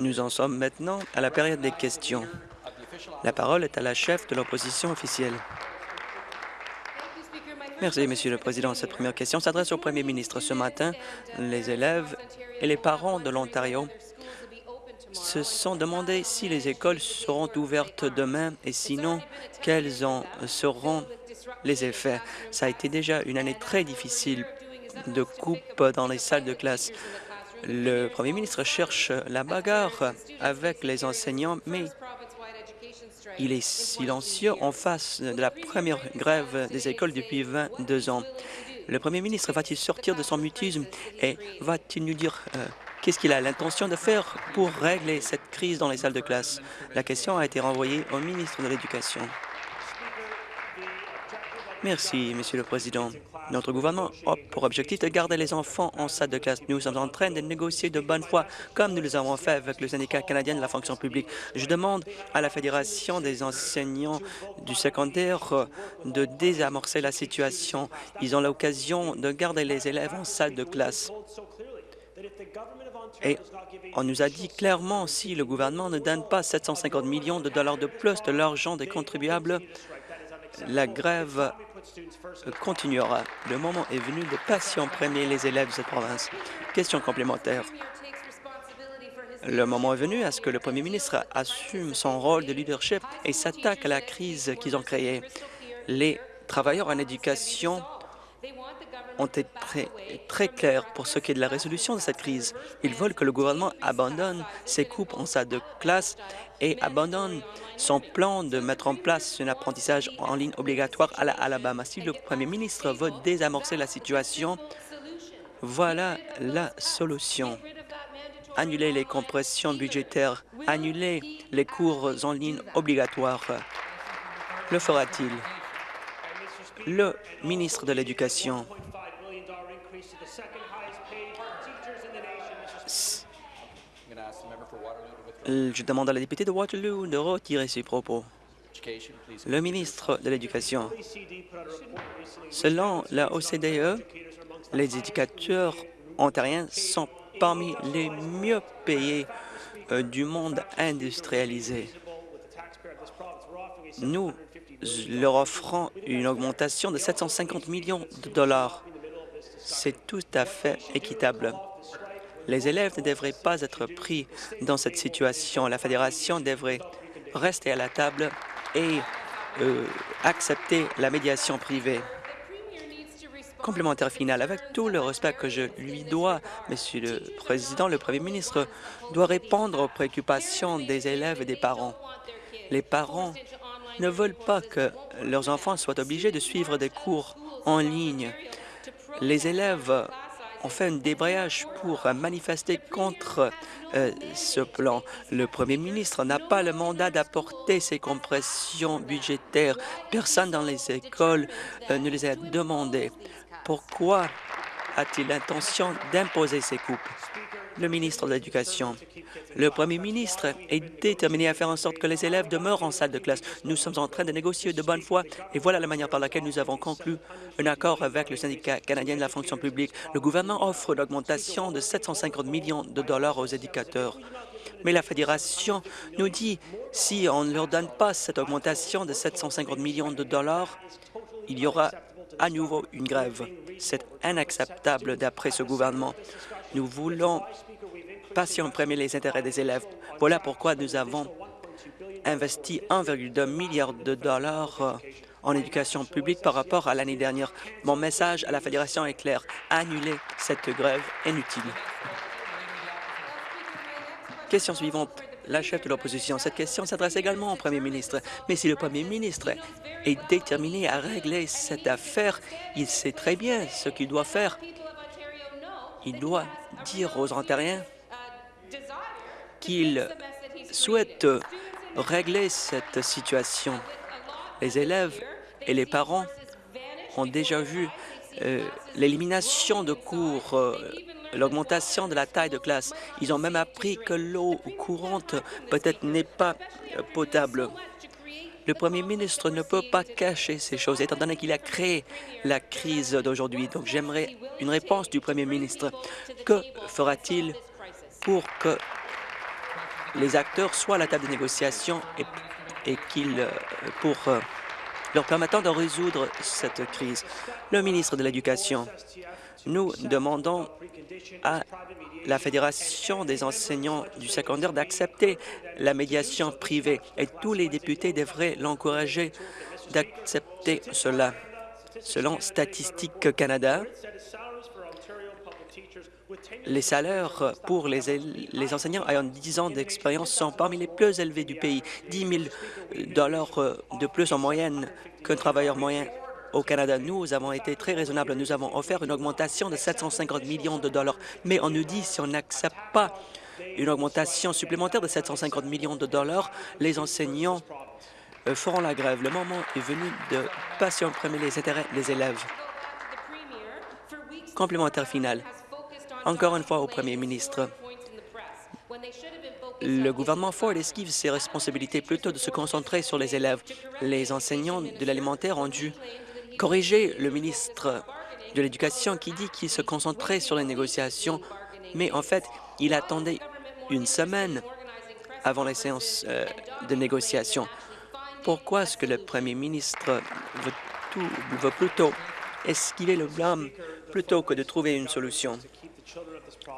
Nous en sommes maintenant à la période des questions. La parole est à la chef de l'opposition officielle. Merci, Monsieur le Président. Cette première question s'adresse au Premier ministre. Ce matin, les élèves et les parents de l'Ontario se sont demandé si les écoles seront ouvertes demain et sinon, quels en seront les effets. Ça a été déjà une année très difficile de coupe dans les salles de classe. Le premier ministre cherche la bagarre avec les enseignants, mais il est silencieux en face de la première grève des écoles depuis 22 ans. Le premier ministre va-t-il sortir de son mutisme et va-t-il nous dire euh, qu'est-ce qu'il a l'intention de faire pour régler cette crise dans les salles de classe? La question a été renvoyée au ministre de l'Éducation. Merci, Monsieur le Président. Notre gouvernement a pour objectif de garder les enfants en salle de classe. Nous sommes en train de négocier de bonne foi, comme nous l'avons fait avec le syndicat canadien de la fonction publique. Je demande à la Fédération des enseignants du secondaire de désamorcer la situation. Ils ont l'occasion de garder les élèves en salle de classe. Et on nous a dit clairement, si le gouvernement ne donne pas 750 millions de dollars de plus de l'argent des contribuables, la grève continuera. Le moment est venu de passer en premier les élèves de cette province. Question complémentaire. Le moment est venu à ce que le premier ministre assume son rôle de leadership et s'attaque à la crise qu'ils ont créée. Les travailleurs en éducation ont été très, clairs pour ce qui est de la résolution de cette crise. Ils veulent que le gouvernement abandonne ses coupes en salle de classe et abandonne son plan de mettre en place un apprentissage en ligne obligatoire à l'Alabama. Si le premier ministre veut désamorcer la situation, voilà la solution. Annuler les compressions budgétaires, annuler les cours en ligne obligatoires. Le fera-t-il? Le ministre de l'Éducation je demande à la députée de Waterloo de retirer ses propos. Le ministre de l'Éducation. Selon la OCDE, les éducateurs ontariens sont parmi les mieux payés euh, du monde industrialisé. Nous leur offrons une augmentation de 750 millions de dollars. C'est tout à fait équitable. Les élèves ne devraient pas être pris dans cette situation. La Fédération devrait rester à la table et euh, accepter la médiation privée. Complémentaire final, avec tout le respect que je lui dois, Monsieur le Président, le Premier ministre doit répondre aux préoccupations des élèves et des parents. Les parents ne veulent pas que leurs enfants soient obligés de suivre des cours en ligne. Les élèves on fait un débrayage pour manifester contre euh, ce plan. Le premier ministre n'a pas le mandat d'apporter ces compressions budgétaires. Personne dans les écoles euh, ne les a demandées. Pourquoi a-t-il l'intention d'imposer ces coupes? Le ministre de l'Éducation. Le premier ministre est déterminé à faire en sorte que les élèves demeurent en salle de classe. Nous sommes en train de négocier de bonne foi et voilà la manière par laquelle nous avons conclu un accord avec le syndicat canadien de la fonction publique. Le gouvernement offre l'augmentation de 750 millions de dollars aux éducateurs. Mais la Fédération nous dit si on ne leur donne pas cette augmentation de 750 millions de dollars, il y aura à nouveau une grève. C'est inacceptable d'après ce gouvernement. Nous voulons passer en premier les intérêts des élèves. Voilà pourquoi nous avons investi 1,2 milliard de dollars euh, en éducation publique par rapport à l'année dernière. Mon message à la Fédération est clair. Annulez cette grève inutile. Question suivante. La chef de l'opposition. Cette question s'adresse également au premier ministre. Mais si le premier ministre est déterminé à régler cette affaire, il sait très bien ce qu'il doit faire. Il doit dire aux Ontariens qu'il souhaite régler cette situation. Les élèves et les parents ont déjà vu euh, l'élimination de cours, euh, l'augmentation de la taille de classe. Ils ont même appris que l'eau courante peut-être n'est pas potable. Le premier ministre ne peut pas cacher ces choses, étant donné qu'il a créé la crise d'aujourd'hui. Donc j'aimerais une réponse du premier ministre. Que fera-t-il pour que les acteurs soient à la table de négociation et, et qu'ils, euh, pour euh, leur permettant de résoudre cette crise. Le ministre de l'Éducation, nous demandons à la Fédération des enseignants du secondaire d'accepter la médiation privée et tous les députés devraient l'encourager d'accepter cela. Selon Statistique Canada, les salaires pour les, enseignants ayant 10 ans d'expérience sont parmi les plus élevés du pays, 10 000 dollars de plus en moyenne qu'un travailleur moyen au Canada. Nous avons été très raisonnables. Nous avons offert une augmentation de 750 millions de dollars, mais on nous dit si on n'accepte pas une augmentation supplémentaire de 750 millions de dollars, les enseignants euh, feront la grève. Le moment est venu de passer en premier les intérêts des élèves. Complémentaire final. Encore une fois au premier ministre, le gouvernement Ford esquive ses responsabilités plutôt de se concentrer sur les élèves. Les enseignants de l'alimentaire ont dû corriger le ministre de l'Éducation qui dit qu'il se concentrait sur les négociations, mais en fait, il attendait une semaine avant les séances euh, de négociation. Pourquoi est-ce que le premier ministre veut, plutôt esquiver le blâme plutôt que de trouver une solution?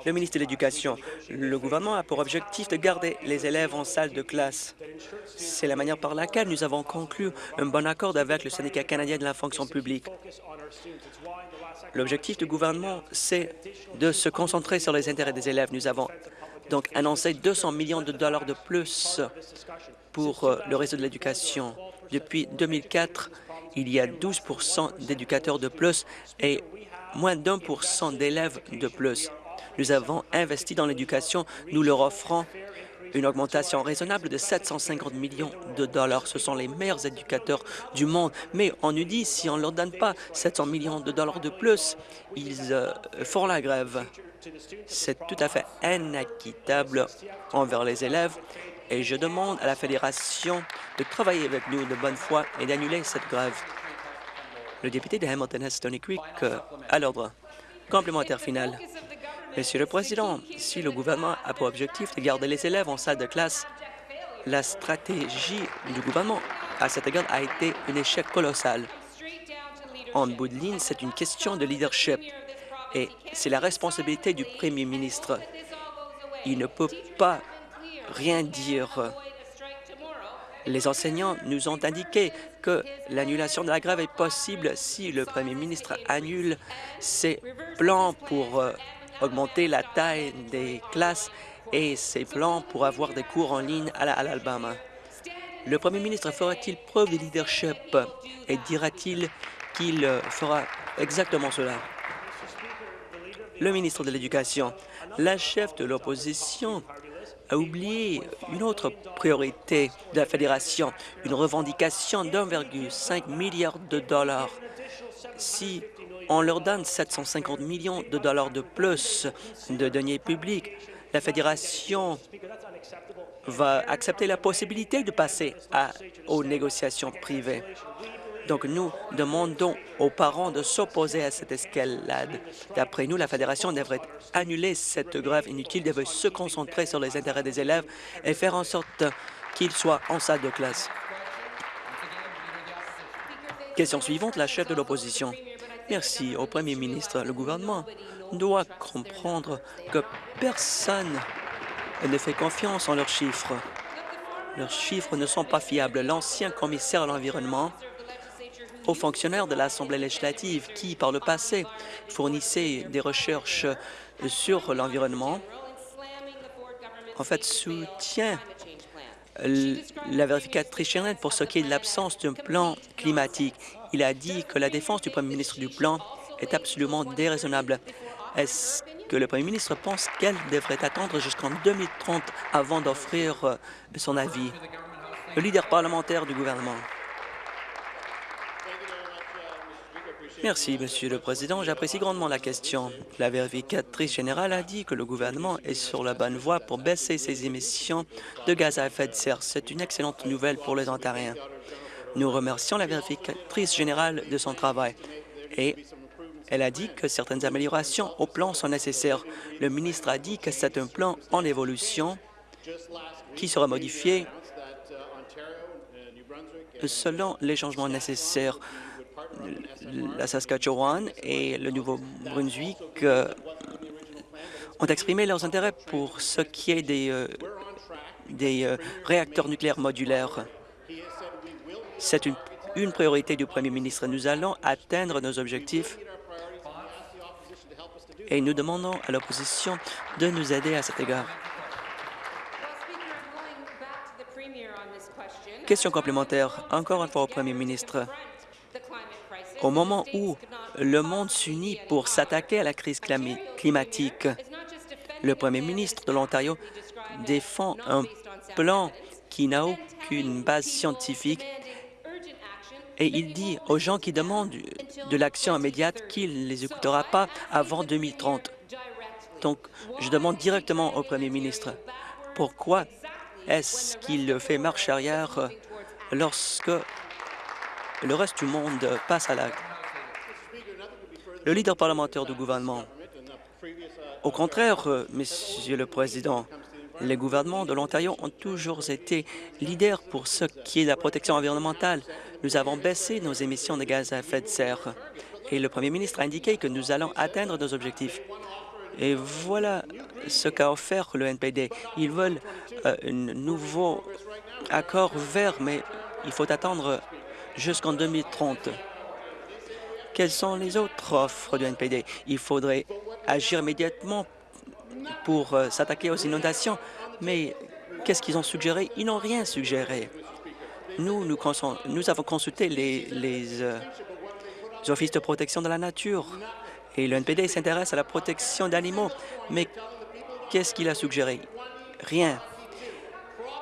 Le ministre de l'Éducation, le gouvernement a pour objectif de garder les élèves en salle de classe. C'est la manière par laquelle nous avons conclu un bon accord avec le syndicat canadien de la fonction publique. L'objectif du gouvernement, c'est de se concentrer sur les intérêts des élèves. Nous avons donc annoncé 200 millions de dollars de plus pour euh, le réseau de l'éducation. Depuis 2004, il y a 12% d'éducateurs de plus et moins d'un pour cent d'élèves de plus. Nous avons investi dans l'éducation. Nous leur offrons une augmentation raisonnable de 750 millions de dollars. Ce sont les meilleurs éducateurs du monde. Mais on nous dit, si on ne leur donne pas 700 millions de dollars de plus, ils euh, feront la grève. C'est tout à fait inéquitable envers les élèves et je demande à la Fédération de travailler avec nous de bonne foi et d'annuler cette grève. Le député de Hamilton-Stony Creek euh, à l'ordre. Complémentaire final. Monsieur le Président, si le gouvernement a pour objectif de garder les élèves en salle de classe, la stratégie du gouvernement à cet égard a été un échec colossal. En bout de ligne, c'est une question de leadership et c'est la responsabilité du premier ministre. Il ne peut pas rien dire. Les enseignants nous ont indiqué que l'annulation de la grève est possible si le premier ministre annule ses plans pour euh, augmenter la taille des classes et ses plans pour avoir des cours en ligne à l'Alabama. Le premier ministre fera-t-il preuve de leadership et dira-t-il qu'il fera exactement cela? Le ministre de l'Éducation, la chef de l'opposition a oublié une autre priorité de la Fédération, une revendication d'1,5 milliard de dollars. Si on leur donne 750 millions de dollars de plus de deniers publics. La Fédération va accepter la possibilité de passer aux négociations privées. Donc, nous demandons aux parents de s'opposer à cette escalade. D'après nous, la Fédération devrait annuler cette grève inutile, devrait se concentrer sur les intérêts des élèves et faire en sorte qu'ils soient en salle de classe. Question suivante, la chef de l'opposition. Merci au Premier ministre. Le gouvernement doit comprendre que personne ne fait confiance en leurs chiffres. Leurs chiffres ne sont pas fiables. L'ancien commissaire à l'environnement aux fonctionnaires de l'Assemblée législative qui, par le passé, fournissaient des recherches sur l'environnement, en fait, soutient la vérificatrice pour ce qui est de l'absence d'un plan climatique. Il a dit que la défense du premier ministre du plan est absolument déraisonnable. Est-ce que le premier ministre pense qu'elle devrait attendre jusqu'en 2030 avant d'offrir euh, son avis? Le leader parlementaire du gouvernement. Merci, Monsieur le Président. J'apprécie grandement la question. La vérificatrice générale a dit que le gouvernement est sur la bonne voie pour baisser ses émissions de gaz à effet de serre. C'est une excellente nouvelle pour les Ontariens. Nous remercions la vérificatrice générale de son travail et Elle a dit que certaines améliorations au plan sont nécessaires. Le ministre a dit que c'est un plan en évolution qui sera modifié selon les changements nécessaires. La Saskatchewan et le Nouveau-Brunswick euh, ont exprimé leurs intérêts pour ce qui est des, euh, des euh, réacteurs nucléaires modulaires. C'est une, une priorité du premier ministre. Nous allons atteindre nos objectifs et nous demandons à l'opposition de nous aider à cet égard. Question complémentaire, encore une fois au premier ministre. Au moment où le monde s'unit pour s'attaquer à la crise climatique, le premier ministre de l'Ontario défend un plan qui n'a aucune base scientifique et il dit aux gens qui demandent de l'action immédiate qu'il ne les écoutera pas avant 2030. Donc, je demande directement au Premier ministre pourquoi est-ce qu'il fait marche arrière lorsque le reste du monde passe à l'acte? Le leader parlementaire du gouvernement. Au contraire, Monsieur le Président, les gouvernements de l'Ontario ont toujours été leaders pour ce qui est de la protection environnementale. Nous avons baissé nos émissions de gaz à effet de serre et le premier ministre a indiqué que nous allons atteindre nos objectifs. Et voilà ce qu'a offert le NPD. Ils veulent euh, un nouveau accord vert, mais il faut attendre jusqu'en 2030. Quelles sont les autres offres du NPD? Il faudrait agir immédiatement pour euh, s'attaquer aux inondations. Mais qu'est-ce qu'ils ont suggéré? Ils n'ont rien suggéré. Nous, avons consulté les, les, euh, offices de protection de la nature et le NPD s'intéresse à la protection d'animaux. Mais qu'est-ce qu'il a suggéré? Rien.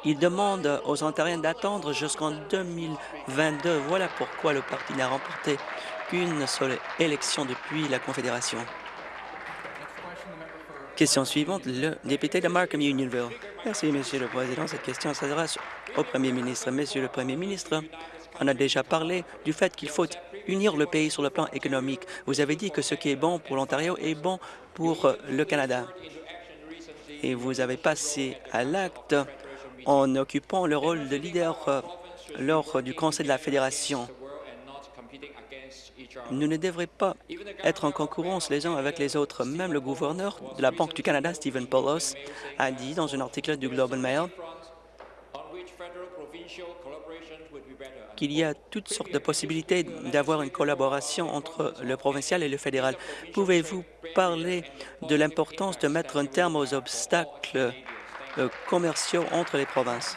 Il demande aux Ontariens d'attendre jusqu'en 2022. Voilà pourquoi le parti n'a remporté qu'une seule élection depuis la Confédération. Question suivante, le député de Markham Unionville. Merci, Monsieur le Président. Cette question s'adresse au Premier ministre. Monsieur le Premier ministre, on a déjà parlé du fait qu'il faut unir le pays sur le plan économique. Vous avez dit que ce qui est bon pour l'Ontario est bon pour le Canada. Et vous avez passé à l'acte en occupant le rôle de leader euh, lors du Conseil de la Fédération. Nous ne devrions pas être en concurrence les uns avec les autres. Même le gouverneur de la Banque du Canada, Stephen Paulos, a dit dans un article du Globe and Mail qu'il y a toutes sortes de possibilités d'avoir une collaboration entre le provincial et le fédéral. Pouvez-vous parler de l'importance de mettre un terme aux obstacles euh, commerciaux entre les provinces?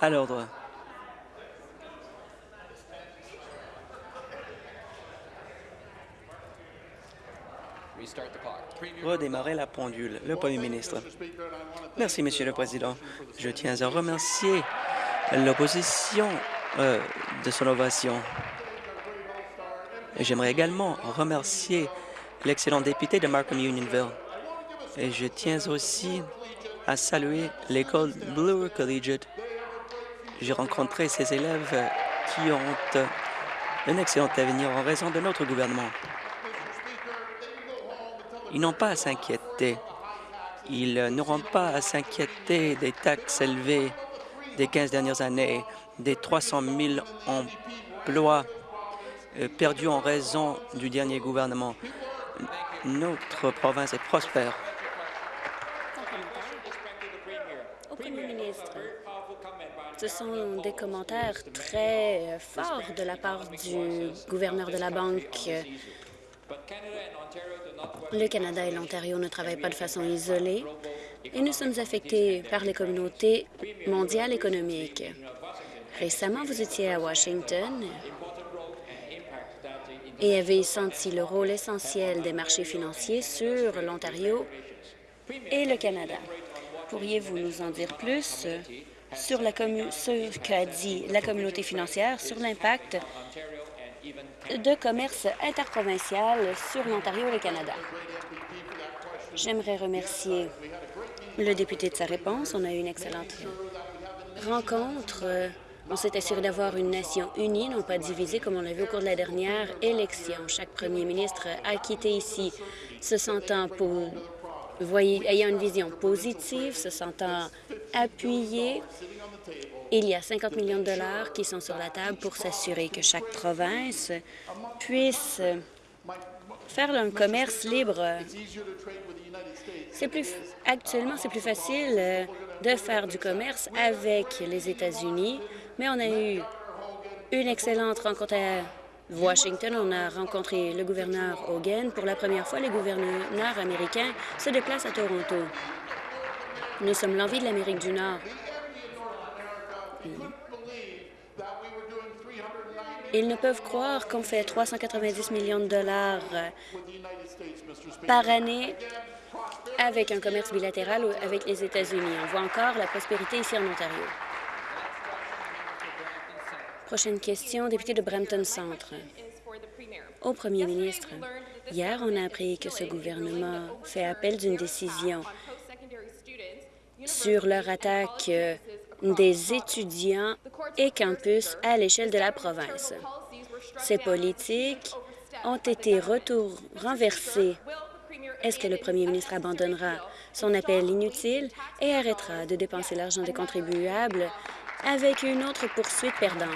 À l'ordre. Redémarrer la pendule. Le Premier ministre. Merci, Monsieur le Président. Je tiens à remercier l'opposition euh, de son ovation. J'aimerais également remercier l'excellent député de Markham Unionville. Et je tiens aussi à saluer l'école Bloor Collegiate j'ai rencontré ces élèves qui ont un excellent avenir en raison de notre gouvernement. Ils n'ont pas à s'inquiéter. Ils n'auront pas à s'inquiéter des taxes élevées des 15 dernières années, des 300 000 emplois euh, perdus en raison du dernier gouvernement. Notre province est prospère. Ce sont des commentaires très forts de la part du gouverneur de la Banque. Le Canada et l'Ontario ne travaillent pas de façon isolée. et nous sommes affectés par les communautés mondiales économiques. Récemment, vous étiez à Washington et avez senti le rôle essentiel des marchés financiers sur l'Ontario et le Canada. Pourriez-vous nous en dire plus? Sur, la ce qu'a dit la communauté financière sur l'impact de commerce interprovincial sur l'Ontario et le Canada? J'aimerais remercier le député de sa réponse. On a eu une excellente rencontre. On s'est assuré d'avoir une nation unie, non pas divisée comme on l'a vu au cours de la dernière élection. Chaque premier ministre a quitté ici se sentant pour, ayant une vision positive, se sentant appuyé. Il y a 50 millions de dollars qui sont sur la table pour s'assurer que chaque province puisse faire un commerce libre. Plus, actuellement, c'est plus facile euh, de faire du commerce avec les États-Unis, mais on a eu une excellente rencontre Washington. On a rencontré le gouverneur Hogan. Pour la première fois, les gouverneurs américains se déplacent à Toronto. Nous sommes l'envie de l'Amérique du Nord. Ils ne peuvent croire qu'on fait 390 millions de dollars par année avec un commerce bilatéral avec les États-Unis. On voit encore la prospérité ici en Ontario. Prochaine question, député de Brampton Centre. Au premier ministre, hier, on a appris que ce gouvernement fait appel d'une décision sur leur attaque euh, des étudiants et campus à l'échelle de la province. Ces politiques ont été renversées est-ce que le premier ministre abandonnera son appel inutile et arrêtera de dépenser l'argent des contribuables avec une autre poursuite perdante?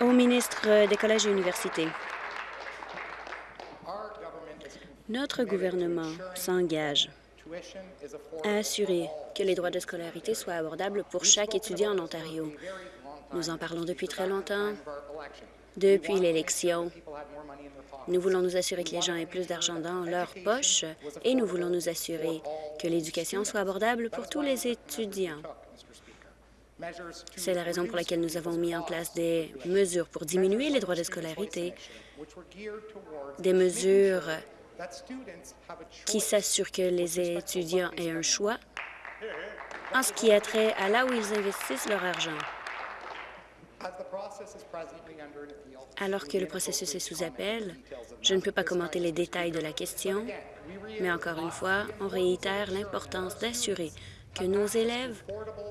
Au ministre des Collèges et Universités. Notre gouvernement s'engage à assurer que les droits de scolarité soient abordables pour chaque étudiant en Ontario. Nous en parlons depuis très longtemps depuis l'élection. Nous voulons nous assurer que les gens aient plus d'argent dans leur poche et nous voulons nous assurer que l'éducation soit abordable pour tous les étudiants. C'est la raison pour laquelle nous avons mis en place des mesures pour diminuer les droits de scolarité, des mesures qui s'assurent que les étudiants aient un choix en ce qui a trait à là où ils investissent leur argent. Alors que le processus est sous appel, je ne peux pas commenter les détails de la question, mais encore une fois, on réitère l'importance d'assurer que nos élèves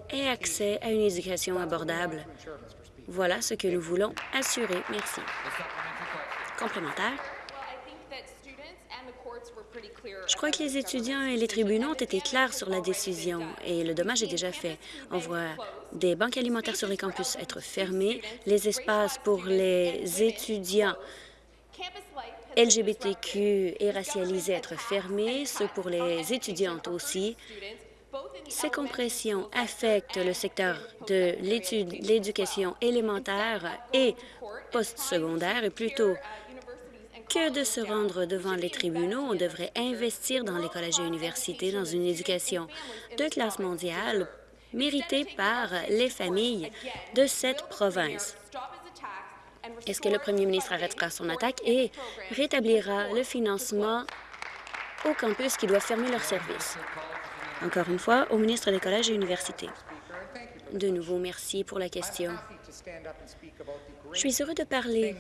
aient accès à une éducation abordable. Voilà ce que nous voulons assurer. Merci. Complémentaire. Je crois que les étudiants et les tribunaux ont été clairs sur la décision et le dommage est déjà fait. On voit des banques alimentaires sur les campus être fermées, les espaces pour les étudiants LGBTQ et racialisés être fermés, ceux pour les étudiantes aussi. Ces compressions affectent le secteur de l'éducation élémentaire et postsecondaire et plutôt que de se rendre devant les tribunaux, on devrait investir dans les collèges et universités dans une éducation de classe mondiale méritée par les familles de cette province. Est-ce que le premier ministre arrêtera son attaque et rétablira le financement aux campus qui doivent fermer leurs services? Encore une fois, au ministre des Collèges et Universités. De nouveau, merci pour la question. Je suis heureux de parler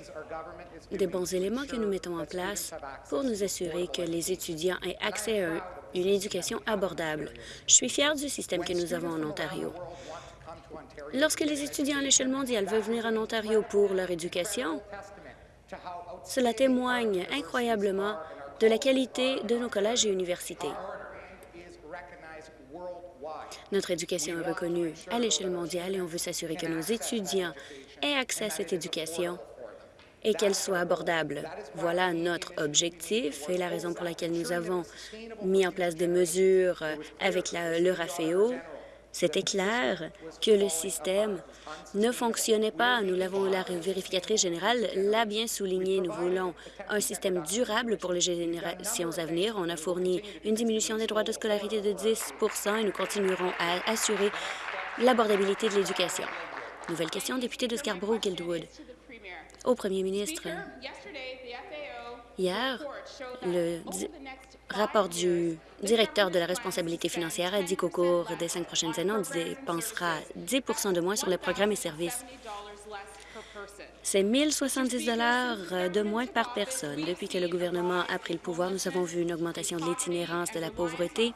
des bons éléments que nous mettons en place pour nous assurer que les étudiants aient accès à une éducation abordable. Je suis fière du système que nous avons en Ontario. Lorsque les étudiants à l'échelle mondiale veulent venir en Ontario pour leur éducation, cela témoigne incroyablement de la qualité de nos collèges et universités. Notre éducation est reconnue à l'échelle mondiale et on veut s'assurer que nos étudiants aient accès à cette éducation et qu'elle soit abordable. Voilà notre objectif et la raison pour laquelle nous avons mis en place des mesures avec le RAFEO. C'était clair que le système ne fonctionnait pas. Nous l'avons, la vérificatrice générale l'a bien souligné. Nous voulons un système durable pour les générations à venir. On a fourni une diminution des droits de scolarité de 10% et nous continuerons à assurer l'abordabilité de l'éducation. Nouvelle question, député de Scarborough-Guildwood. Au premier ministre, hier, le rapport du directeur de la responsabilité financière a dit qu'au cours des cinq prochaines années, on dépensera 10% de moins sur les programmes et services. C'est 1 070 de moins par personne. Depuis que le gouvernement a pris le pouvoir, nous avons vu une augmentation de l'itinérance, de la pauvreté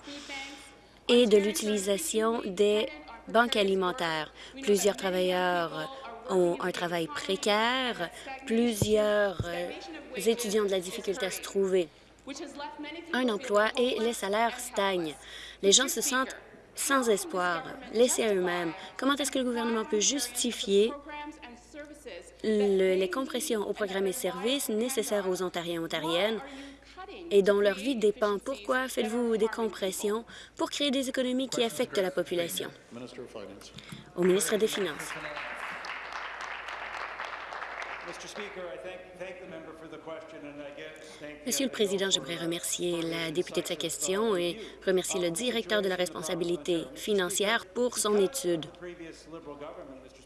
et de l'utilisation des banques alimentaires. Plusieurs travailleurs ont un travail précaire, plusieurs euh, étudiants ont de la difficulté à se trouver un emploi et les salaires stagnent. Les gens se sentent sans espoir, laissés à eux-mêmes. Comment est-ce que le gouvernement peut justifier les compressions aux programmes et services nécessaires aux Ontariens et Ontariennes? Et dont leur vie dépend? Pourquoi faites-vous des compressions pour créer des économies qui affectent la population? Au ministre des Finances. Monsieur le Président, j'aimerais remercier la députée de sa question et remercier le directeur de la responsabilité financière pour son étude.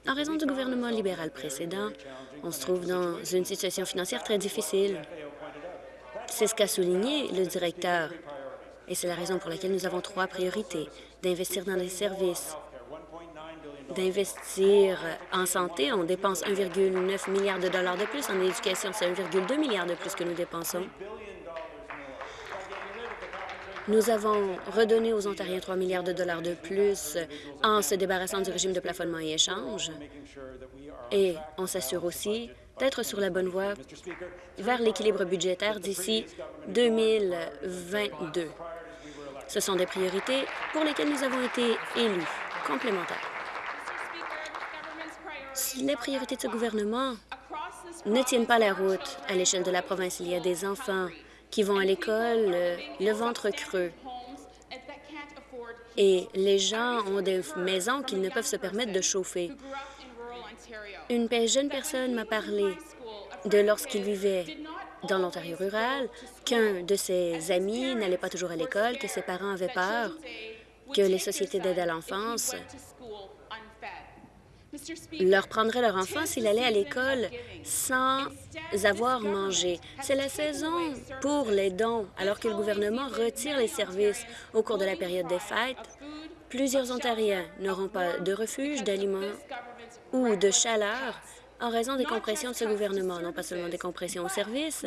En raison du gouvernement libéral précédent, on se trouve dans une situation financière très difficile. C'est ce qu'a souligné le directeur, et c'est la raison pour laquelle nous avons trois priorités. D'investir dans les services, d'investir en santé. On dépense 1,9 milliard de dollars de plus. En éducation, c'est 1,2 milliard de plus que nous dépensons. Nous avons redonné aux Ontariens 3 milliards de dollars de plus en se débarrassant du régime de plafonnement et échange. Et on s'assure aussi d'être sur la bonne voie vers l'équilibre budgétaire d'ici 2022. Ce sont des priorités pour lesquelles nous avons été élus complémentaires. Les priorités de ce gouvernement ne tiennent pas la route. À l'échelle de la province, il y a des enfants qui vont à l'école euh, le ventre creux. Et les gens ont des maisons qu'ils ne peuvent se permettre de chauffer. Une jeune personne m'a parlé de lorsqu'il vivait dans l'Ontario rural, qu'un de ses amis n'allait pas toujours à l'école, que ses parents avaient peur que les sociétés d'aide à l'enfance leur prendrait leur enfant s'il allait à l'école sans avoir mangé. C'est la saison pour les dons, alors que le gouvernement retire les services au cours de la période des fêtes. Plusieurs Ontariens n'auront pas de refuge, d'aliments ou de chaleur en raison des compressions de ce gouvernement, non pas seulement des compressions aux services,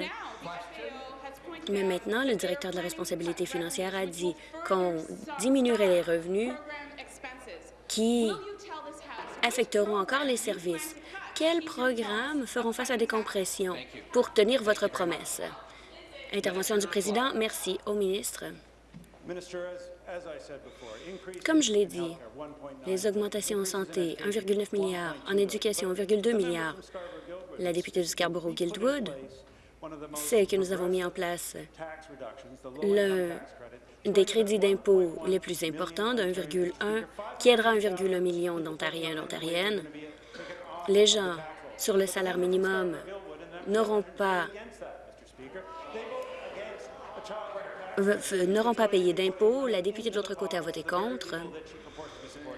mais maintenant, le directeur de la responsabilité financière a dit qu'on diminuerait les revenus qui affecteront encore les services. Quels programmes feront face à des compressions pour tenir votre promesse? Intervention du président. Merci au ministre. Comme je l'ai dit, les augmentations en santé, 1,9 milliard, en éducation, 1,2 milliard. La députée du Scarborough-Guildwood sait que nous avons mis en place le des crédits d'impôt les plus importants de 1,1 qui aidera 1,1 million d'Ontariens et d'Ontariennes. Les gens sur le salaire minimum n'auront pas n'auront pas payé d'impôts. La députée de l'autre côté a voté contre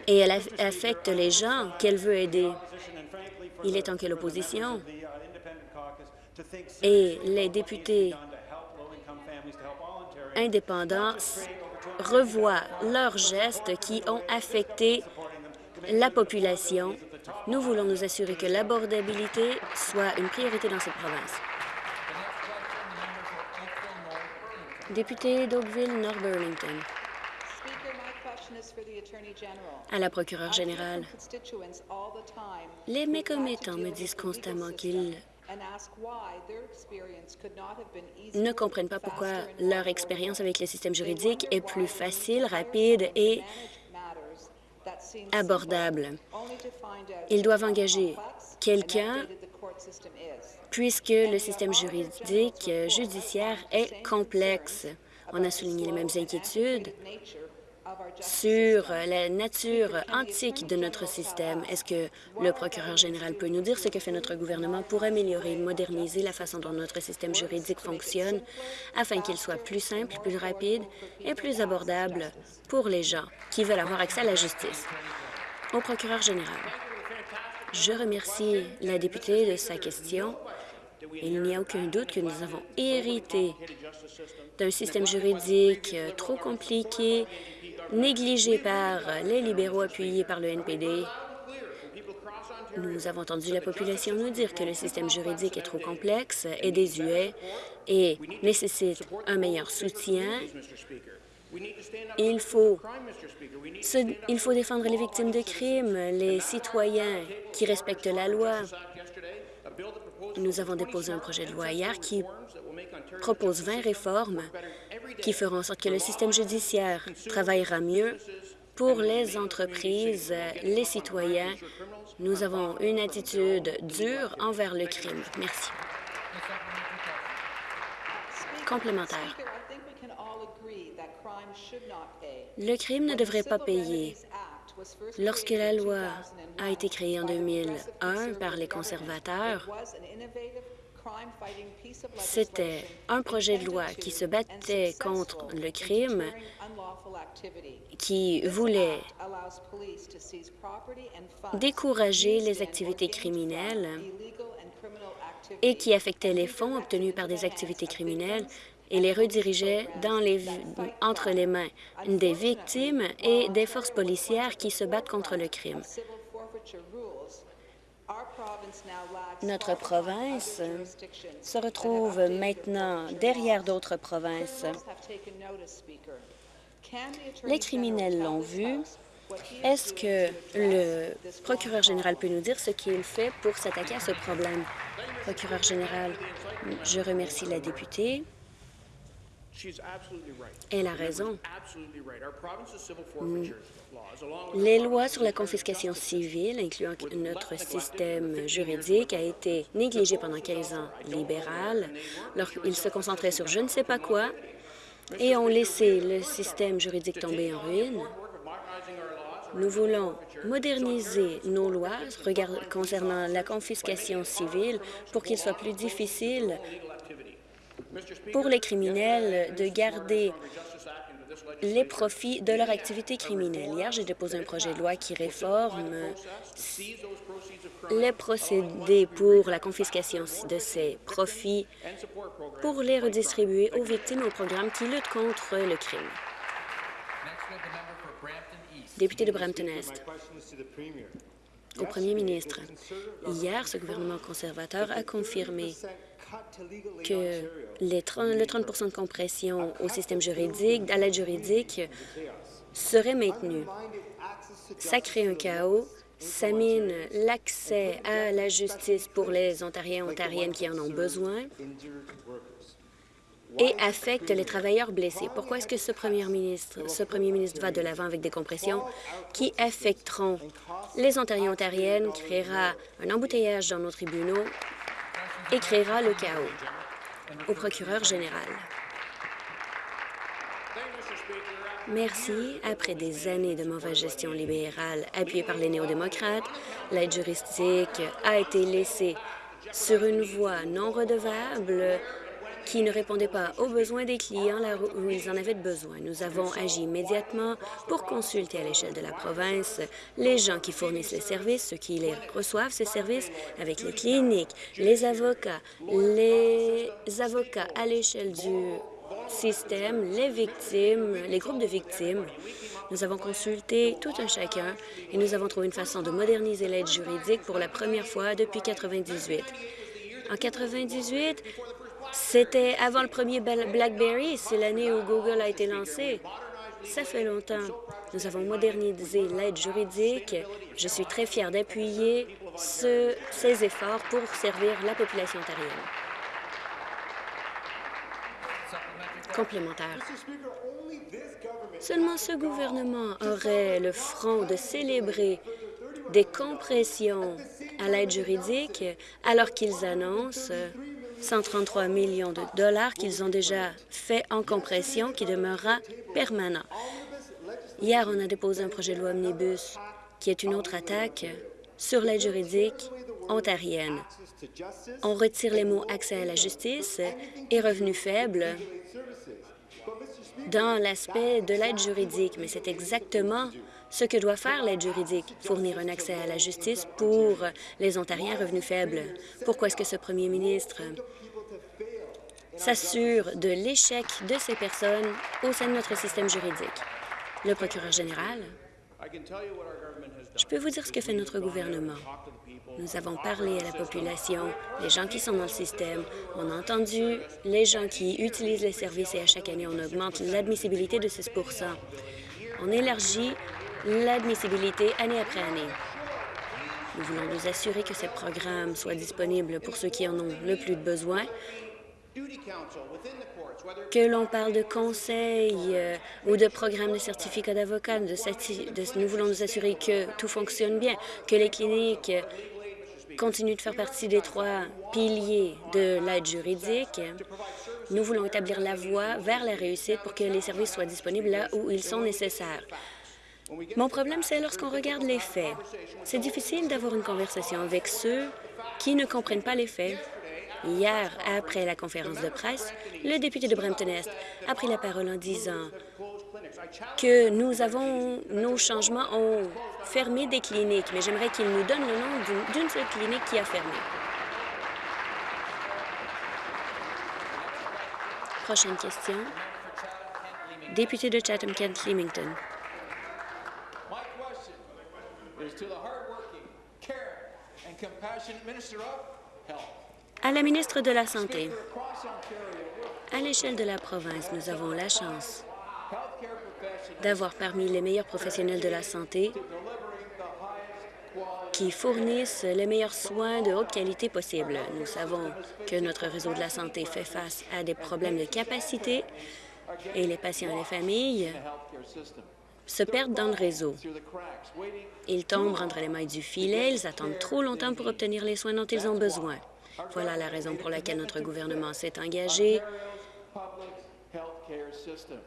et elle affecte les gens qu'elle veut aider. Il est en quelle opposition? Et les députés indépendants revoient leurs gestes qui ont affecté la population. Nous voulons nous assurer que l'abordabilité soit une priorité dans cette province. Député d'Oakville, North Burlington. À la procureure générale, les mécommettants me disent constamment qu'ils ne comprennent pas pourquoi leur expérience avec le système juridique est plus facile, rapide et abordable. Ils doivent engager quelqu'un puisque le système juridique euh, judiciaire est complexe. On a souligné les mêmes inquiétudes sur la nature antique de notre système. Est-ce que le procureur général peut nous dire ce que fait notre gouvernement pour améliorer et moderniser la façon dont notre système juridique fonctionne afin qu'il soit plus simple, plus rapide et plus abordable pour les gens qui veulent avoir accès à la justice? Au procureur général. Je remercie la députée de sa question. Il n'y a aucun doute que nous avons hérité d'un système juridique trop compliqué, négligé par les libéraux appuyés par le NPD. Nous avons entendu la population nous dire que le système juridique est trop complexe et désuet et nécessite un meilleur soutien. Il faut, il faut défendre les victimes de crimes, les citoyens qui respectent la loi. Nous avons déposé un projet de loi hier qui propose 20 réformes qui feront en sorte que le système judiciaire travaillera mieux pour les entreprises, les citoyens. Nous avons une attitude dure envers le crime. Merci. Complémentaire. Le crime ne devrait pas payer. Lorsque la loi a été créée en 2001 par les conservateurs, c'était un projet de loi qui se battait contre le crime, qui voulait décourager les activités criminelles et qui affectait les fonds obtenus par des activités criminelles et les redirigeait dans les, entre les mains des victimes et des forces policières qui se battent contre le crime. Notre province se retrouve maintenant derrière d'autres provinces. Les criminels l'ont vu. Est-ce que le procureur général peut nous dire ce qu'il fait pour s'attaquer à ce problème? Procureur général, je remercie la députée. Elle a raison. Mm. Les lois sur la confiscation civile, incluant notre système juridique, a été négligé pendant 15 ans libéral. Ils se concentraient sur je ne sais pas quoi et ont laissé le système juridique tomber en ruine. Nous voulons moderniser nos lois concernant la confiscation civile pour qu'il soit plus difficile pour les criminels de garder les profits de leur activité criminelle. Hier, j'ai déposé un projet de loi qui réforme les procédés pour la confiscation de ces profits pour les redistribuer aux victimes au programme qui lutte contre le crime. Député de Brampton-Est. Au premier ministre, hier, ce gouvernement conservateur a confirmé que les 30, le 30% de compression au système juridique, à l'aide juridique, serait maintenu. Ça crée un chaos, ça mine l'accès à la justice pour les Ontariens et Ontariennes qui en ont besoin et affecte les travailleurs blessés. Pourquoi est-ce que ce premier ministre, ce premier ministre va de l'avant avec des compressions qui affecteront les Ontariens et Ontariennes, créera un embouteillage dans nos tribunaux? Et créera le chaos au procureur général. Merci. Après des années de mauvaise gestion libérale appuyée par les néo-démocrates, l'aide juridique a été laissée sur une voie non redevable qui ne répondait pas aux besoins des clients là où ils en avaient besoin. Nous avons agi immédiatement pour consulter à l'échelle de la province les gens qui fournissent les services, ceux qui les reçoivent, ces services, avec les cliniques, les avocats, les avocats à l'échelle du système, les victimes, les groupes de victimes. Nous avons consulté tout un chacun et nous avons trouvé une façon de moderniser l'aide juridique pour la première fois depuis 1998. En 1998, c'était avant le premier BlackBerry. C'est l'année où Google a été lancé. Ça fait longtemps. Nous avons modernisé l'aide juridique. Je suis très fière d'appuyer ce, ces efforts pour servir la population ontarienne. Complémentaire. Seulement ce gouvernement aurait le front de célébrer des compressions à l'aide juridique alors qu'ils annoncent 133 millions de dollars qu'ils ont déjà fait en compression qui demeurera permanent. Hier, on a déposé un projet de loi omnibus qui est une autre attaque sur l'aide juridique ontarienne. On retire les mots « accès à la justice » et « revenus faibles » dans l'aspect de l'aide juridique, mais c'est exactement ce que doit faire l'aide juridique, fournir un accès à la justice pour les Ontariens revenus faibles. Pourquoi est-ce que ce premier ministre s'assure de l'échec de ces personnes au sein de notre système juridique? Le procureur général, je peux vous dire ce que fait notre gouvernement. Nous avons parlé à la population, les gens qui sont dans le système. On a entendu les gens qui utilisent les services et à chaque année, on augmente l'admissibilité de 6 On élargit l'admissibilité année après année. Nous voulons nous assurer que ces programmes soient disponibles pour ceux qui en ont le plus de besoin, que l'on parle de conseils euh, ou de programmes de certificat d'avocat, nous voulons nous assurer que tout fonctionne bien, que les cliniques continue de faire partie des trois piliers de l'aide juridique. Nous voulons établir la voie vers la réussite pour que les services soient disponibles là où ils sont nécessaires. Mon problème, c'est lorsqu'on regarde les faits. C'est difficile d'avoir une conversation avec ceux qui ne comprennent pas les faits. Hier, après la conférence de presse, le député de Brampton-Est a pris la parole en disant que nous avons, nos changements ont fermé des cliniques, mais j'aimerais qu'il nous donne le nom d'une seule clinique qui a fermé. Prochaine question. Député de Chatham-Kent-Leamington. À la ministre de la Santé, à l'échelle de la province, nous avons la chance d'avoir parmi les meilleurs professionnels de la santé qui fournissent les meilleurs soins de haute qualité possible. Nous savons que notre réseau de la santé fait face à des problèmes de capacité et les patients et les familles se perdent dans le réseau. Ils tombent entre les mailles du filet, ils attendent trop longtemps pour obtenir les soins dont ils ont besoin. Voilà la raison pour laquelle notre gouvernement s'est engagé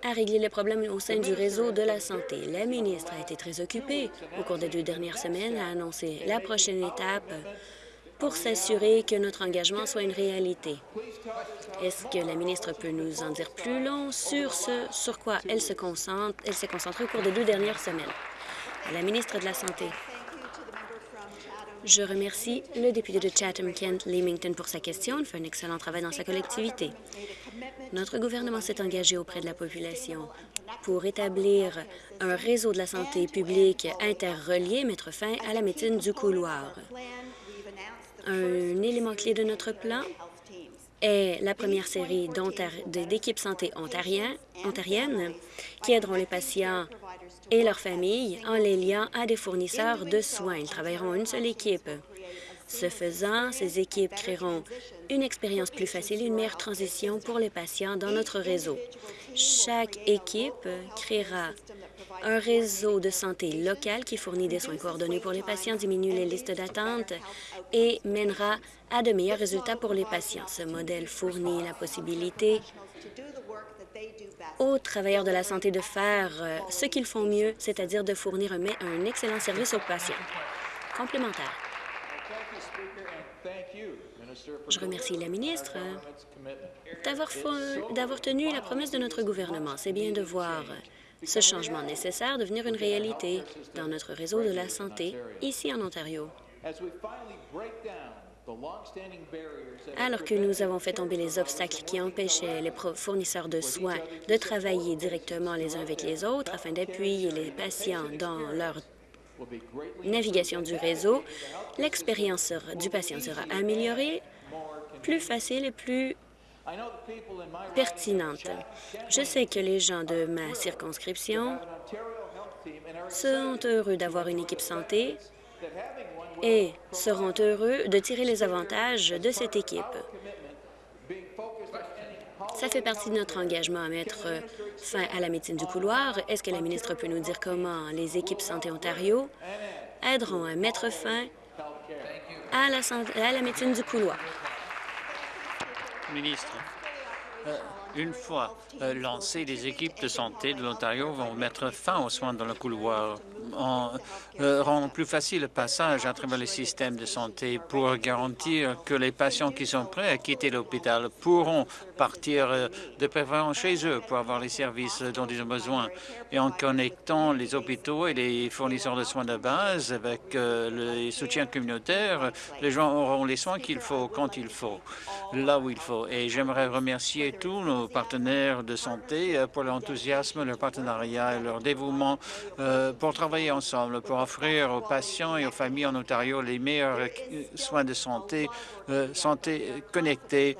à régler les problèmes au sein du réseau de la santé. La ministre a été très occupée au cours des deux dernières semaines à annoncer la prochaine étape pour s'assurer que notre engagement soit une réalité. Est-ce que la ministre peut nous en dire plus long sur ce sur quoi elle se concentre, elle s'est concentrée au cours des deux dernières semaines? la ministre de la Santé. Je remercie le député de Chatham-Kent-Leamington pour sa question. Il fait un excellent travail dans sa collectivité. Notre gouvernement s'est engagé auprès de la population pour établir un réseau de la santé publique interrelié, mettre fin à la médecine du couloir. Un élément clé de notre plan est la première série d'équipes santé ontariennes qui aideront les patients et leurs familles en les liant à des fournisseurs de soins. Ils travailleront en une seule équipe. Ce faisant, ces équipes créeront une expérience plus facile et une meilleure transition pour les patients dans notre réseau. Chaque équipe créera un réseau de santé local qui fournit des soins coordonnés pour les patients, diminue les listes d'attente et mènera à de meilleurs résultats pour les patients. Ce modèle fournit la possibilité aux travailleurs de la santé de faire euh, ce qu'ils font mieux, c'est-à-dire de fournir un, un excellent service aux patients. Complémentaire. Je remercie la ministre d'avoir tenu la promesse de notre gouvernement. C'est bien de voir ce changement nécessaire devenir une réalité dans notre réseau de la santé ici en Ontario. Alors que nous avons fait tomber les obstacles qui empêchaient les fournisseurs de soins de travailler directement les uns avec les autres afin d'appuyer les patients dans leur navigation du réseau, l'expérience du patient sera améliorée, plus facile et plus pertinente. Je sais que les gens de ma circonscription sont heureux d'avoir une équipe santé et seront heureux de tirer les avantages de cette équipe. Ça fait partie de notre engagement à mettre fin à la médecine du couloir. Est-ce que la ministre peut nous dire comment les équipes Santé Ontario aideront à mettre fin à la, à la médecine du couloir? Ministre. Une fois euh, lancées, les équipes de santé de l'Ontario vont mettre fin aux soins dans le couloir en euh, rendant plus facile le passage à travers le système de santé pour garantir que les patients qui sont prêts à quitter l'hôpital pourront partir euh, de préférence chez eux pour avoir les services dont ils ont besoin. Et en connectant les hôpitaux et les fournisseurs de soins de base avec le soutien communautaire, les gens auront les soins qu'il faut quand il faut, là où il faut. Et j'aimerais remercier tous nos partenaires de santé euh, pour leur enthousiasme, leur partenariat et leur dévouement euh, pour travailler ensemble, pour offrir aux patients et aux familles en Ontario les meilleurs euh, soins de santé, santé connectée.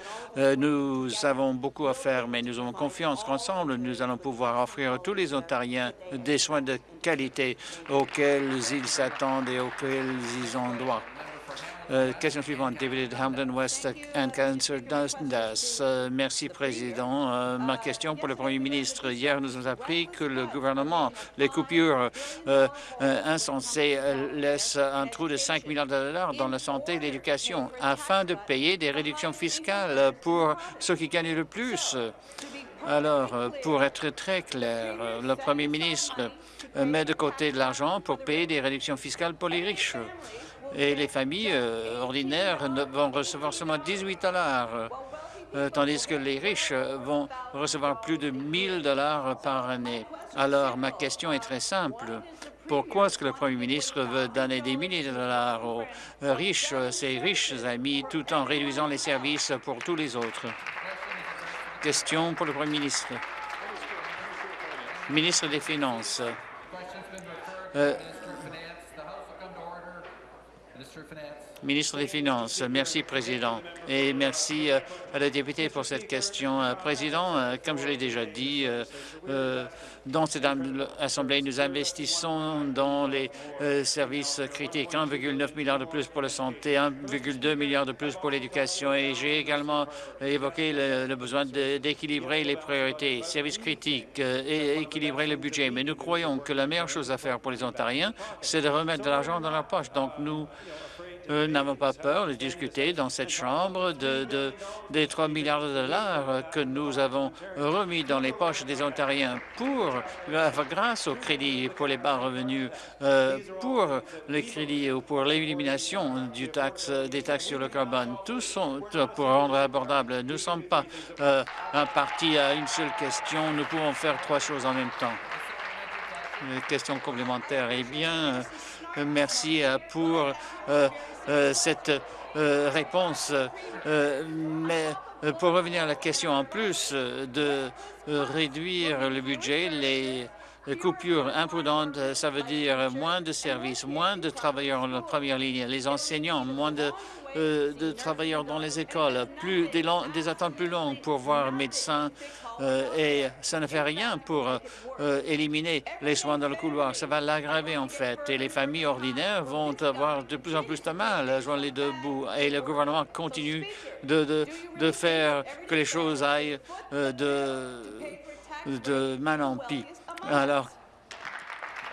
Nous avons beaucoup à faire, mais nous avons confiance qu'ensemble, nous allons pouvoir offrir à tous les Ontariens des soins de qualité auxquels ils s'attendent et auxquels ils ont droit. Euh, question suivante, David Hamden West and Cancer Dundas. Euh, merci, Président. Euh, ma question pour le Premier ministre. Hier, nous avons appris que le gouvernement, les coupures insensées, laissent un trou de 5 milliards de dollars dans la santé et l'éducation afin de payer des réductions fiscales pour ceux qui gagnent le plus. Alors, pour être très clair, le Premier ministre met de côté de l'argent pour payer des réductions fiscales pour les riches et les familles euh, ordinaires vont recevoir seulement 18 dollars, euh, tandis que les riches vont recevoir plus de 1000 dollars par année. Alors, ma question est très simple. Pourquoi est-ce que le Premier ministre veut donner des milliers de dollars aux riches, ses riches amis, tout en réduisant les services pour tous les autres? Question pour le Premier ministre. Ministre des Finances. Euh, Minister of Finance. Ministre des Finances. Merci, Président. Et merci euh, à la députée pour cette question. Euh, Président, euh, comme je l'ai déjà dit, dans cette Assemblée, nous investissons dans les services critiques. 1,9 milliard de plus pour la santé, 1,2 milliard de plus pour l'éducation. Et j'ai également évoqué le, besoin d'équilibrer les priorités, services critiques et équilibrer le budget. Mais nous croyons que la meilleure chose à faire pour les Ontariens, c'est de remettre de l'argent dans leur poche. Donc, nous nous n'avons pas peur de discuter dans cette Chambre de, des 3 milliards de dollars que nous avons remis dans les poches des Ontariens pour, grâce au crédit pour les bas revenus, euh, pour les crédits ou pour l'élimination du taxe, des taxes sur le carbone. Tous sont pour rendre abordable. Nous ne sommes pas euh, un parti à une seule question. Nous pouvons faire trois choses en même temps. Question complémentaire. Eh bien, merci pour euh, euh, cette euh, réponse. mais pour revenir à la question en plus de réduire le budget, les coupures imprudentes, ça veut dire moins de services, moins de travailleurs en première ligne, les enseignants, moins de euh, de travailleurs dans les écoles, plus des, des attentes plus longues pour voir médecin euh, et ça ne fait rien pour euh, éliminer les soins dans le couloir. Ça va l'aggraver en fait et les familles ordinaires vont avoir de plus en plus de mal à joindre les deux bouts et le gouvernement continue de, de, de faire que les choses aillent de, de mal en pis. Alors,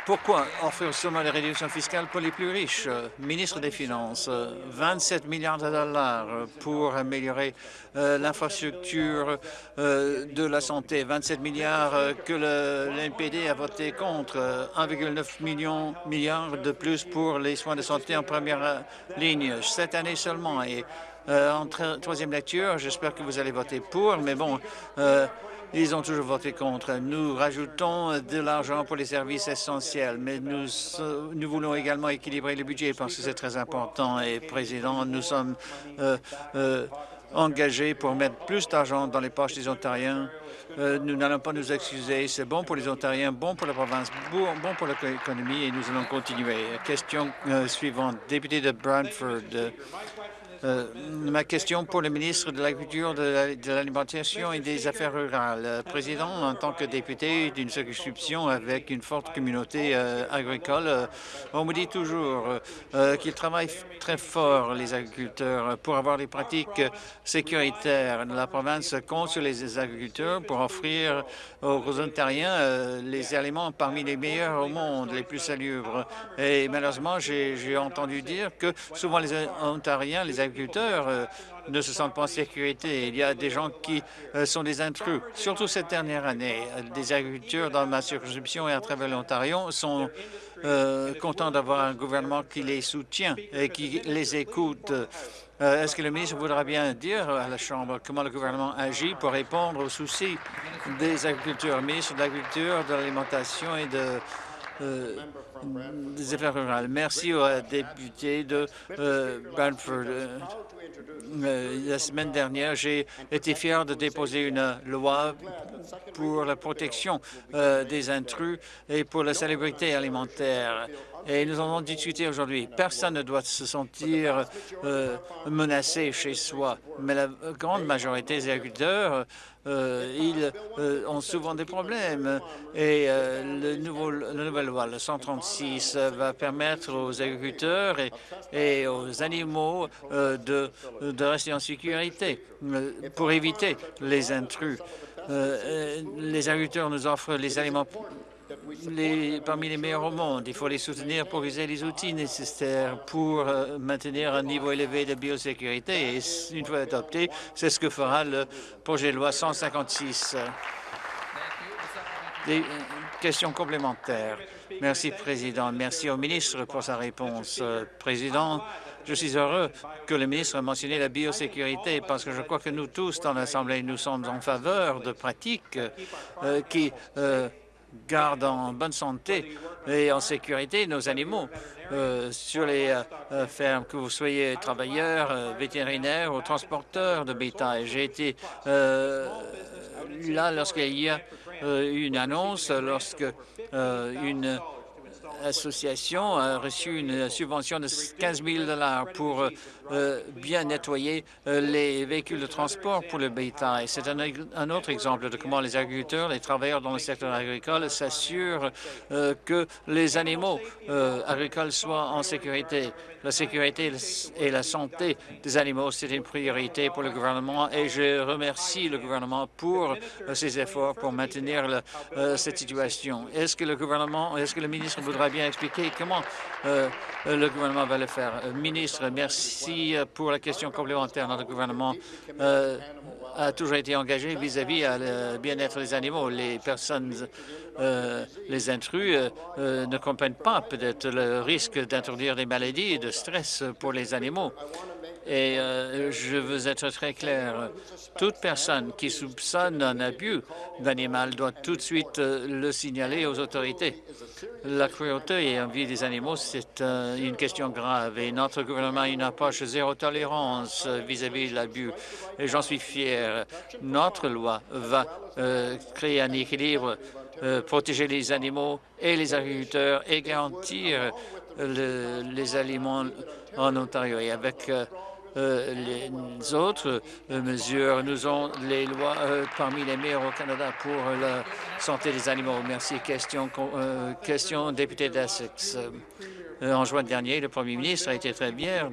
pourquoi offrir seulement les réductions fiscales pour les plus riches? Ministre des Finances, 27 milliards de dollars pour améliorer euh, l'infrastructure euh, de la santé, 27 milliards que l'NPD a voté contre, 1,9 million milliards de plus pour les soins de santé en première ligne cette année seulement. Et euh, en troisième lecture, j'espère que vous allez voter pour, mais bon, ils ont toujours voté contre. Nous rajoutons de l'argent pour les services essentiels, mais nous, voulons également équilibrer le budget parce que c'est très important. Et, Président, nous sommes euh, euh, engagés pour mettre plus d'argent dans les poches des Ontariens. Euh, nous n'allons pas nous excuser. C'est bon pour les Ontariens, bon pour la province, bon, bon pour l'économie et nous allons continuer. Question suivante. Député de Brantford. Euh, ma question pour le ministre de l'Agriculture, de l'Alimentation et des Affaires rurales. Euh, président, en tant que député d'une circonscription avec une forte communauté euh, agricole, on me dit toujours qu'ils travaillent très fort, les agriculteurs, pour avoir des pratiques sécuritaires. La province compte sur les agriculteurs pour offrir aux Ontariens les aliments parmi les meilleurs au monde, les plus salubres. Et malheureusement, j'ai entendu dire que souvent les Ontariens, les agriculteurs, agriculteurs euh, ne se sentent pas en sécurité. Il y a des gens qui euh, sont des intrus. Surtout cette dernière année, des agriculteurs dans ma circonscription et à travers l'Ontario sont contents d'avoir un gouvernement qui les soutient et qui les écoute. Est-ce que le ministre voudra bien dire à la Chambre comment le gouvernement agit pour répondre aux soucis des agriculteurs, ministre de l'Agriculture, de l'Alimentation et de des affaires rurales. Merci aux députés de euh, euh, la semaine dernière, j'ai été fier de déposer une loi pour la protection euh, des intrus et pour la célébrité alimentaire. Et nous en avons discuté aujourd'hui. Personne ne doit se sentir euh, menacé chez soi, mais la grande majorité des agriculteurs euh, ils euh, ont souvent des problèmes. Et le la nouvelle loi, le 136, va permettre aux agriculteurs et, aux animaux de rester en sécurité pour éviter les intrus. les agriculteurs nous offrent les aliments parmi les meilleurs au monde. Il faut les soutenir pour user les outils nécessaires pour euh, maintenir un niveau élevé de biosécurité. Et une fois adopté, c'est ce que fera le projet de loi 156. Des euh, questions complémentaires. Merci, Président. Merci au ministre pour sa réponse. Euh, Président, je suis heureux que le ministre ait mentionné la biosécurité parce que je crois que nous tous dans l'Assemblée, nous sommes en faveur de pratiques qui garde en bonne santé et en sécurité nos animaux euh, sur les euh, euh, fermes, que vous soyez travailleurs, vétérinaires ou transporteurs de bétail. J'ai été là lorsqu'il y a une annonce, lorsque une association a reçu une subvention de 15 000 pour euh, bien nettoyer euh, les véhicules de transport pour le bétail. C'est un, autre exemple de comment les agriculteurs, les travailleurs dans le secteur agricole s'assurent euh, que les animaux agricoles soient en sécurité. La sécurité et la santé des animaux, c'est une priorité pour le gouvernement et je remercie le gouvernement pour ses efforts pour maintenir cette situation. Est-ce que le gouvernement, est-ce que le ministre voudra bien expliquer comment le gouvernement va le faire? Ministre, merci pour la question complémentaire. Notre gouvernement euh, a toujours été engagé vis-à-vis -vis bien-être des animaux. Les personnes, euh, les intrus euh, ne comprennent pas peut-être le risque d'introduire des maladies et de stress pour les animaux. Et je veux être très clair, toute personne qui soupçonne un abus d'animal doit tout de suite le signaler aux autorités. La cruauté et l'envie des animaux, c'est euh, une question grave et notre gouvernement a une approche zéro tolérance vis-à-vis de l'abus. Et j'en suis fier. Notre loi va euh, créer un équilibre, euh, protéger les animaux et les agriculteurs et garantir les aliments en Ontario. Et avec euh, les autres euh, mesures. Nous avons les lois euh, parmi les meilleures au Canada pour la santé des animaux. Merci. Question, question député d'Essex. en juin dernier, le premier ministre a été très bien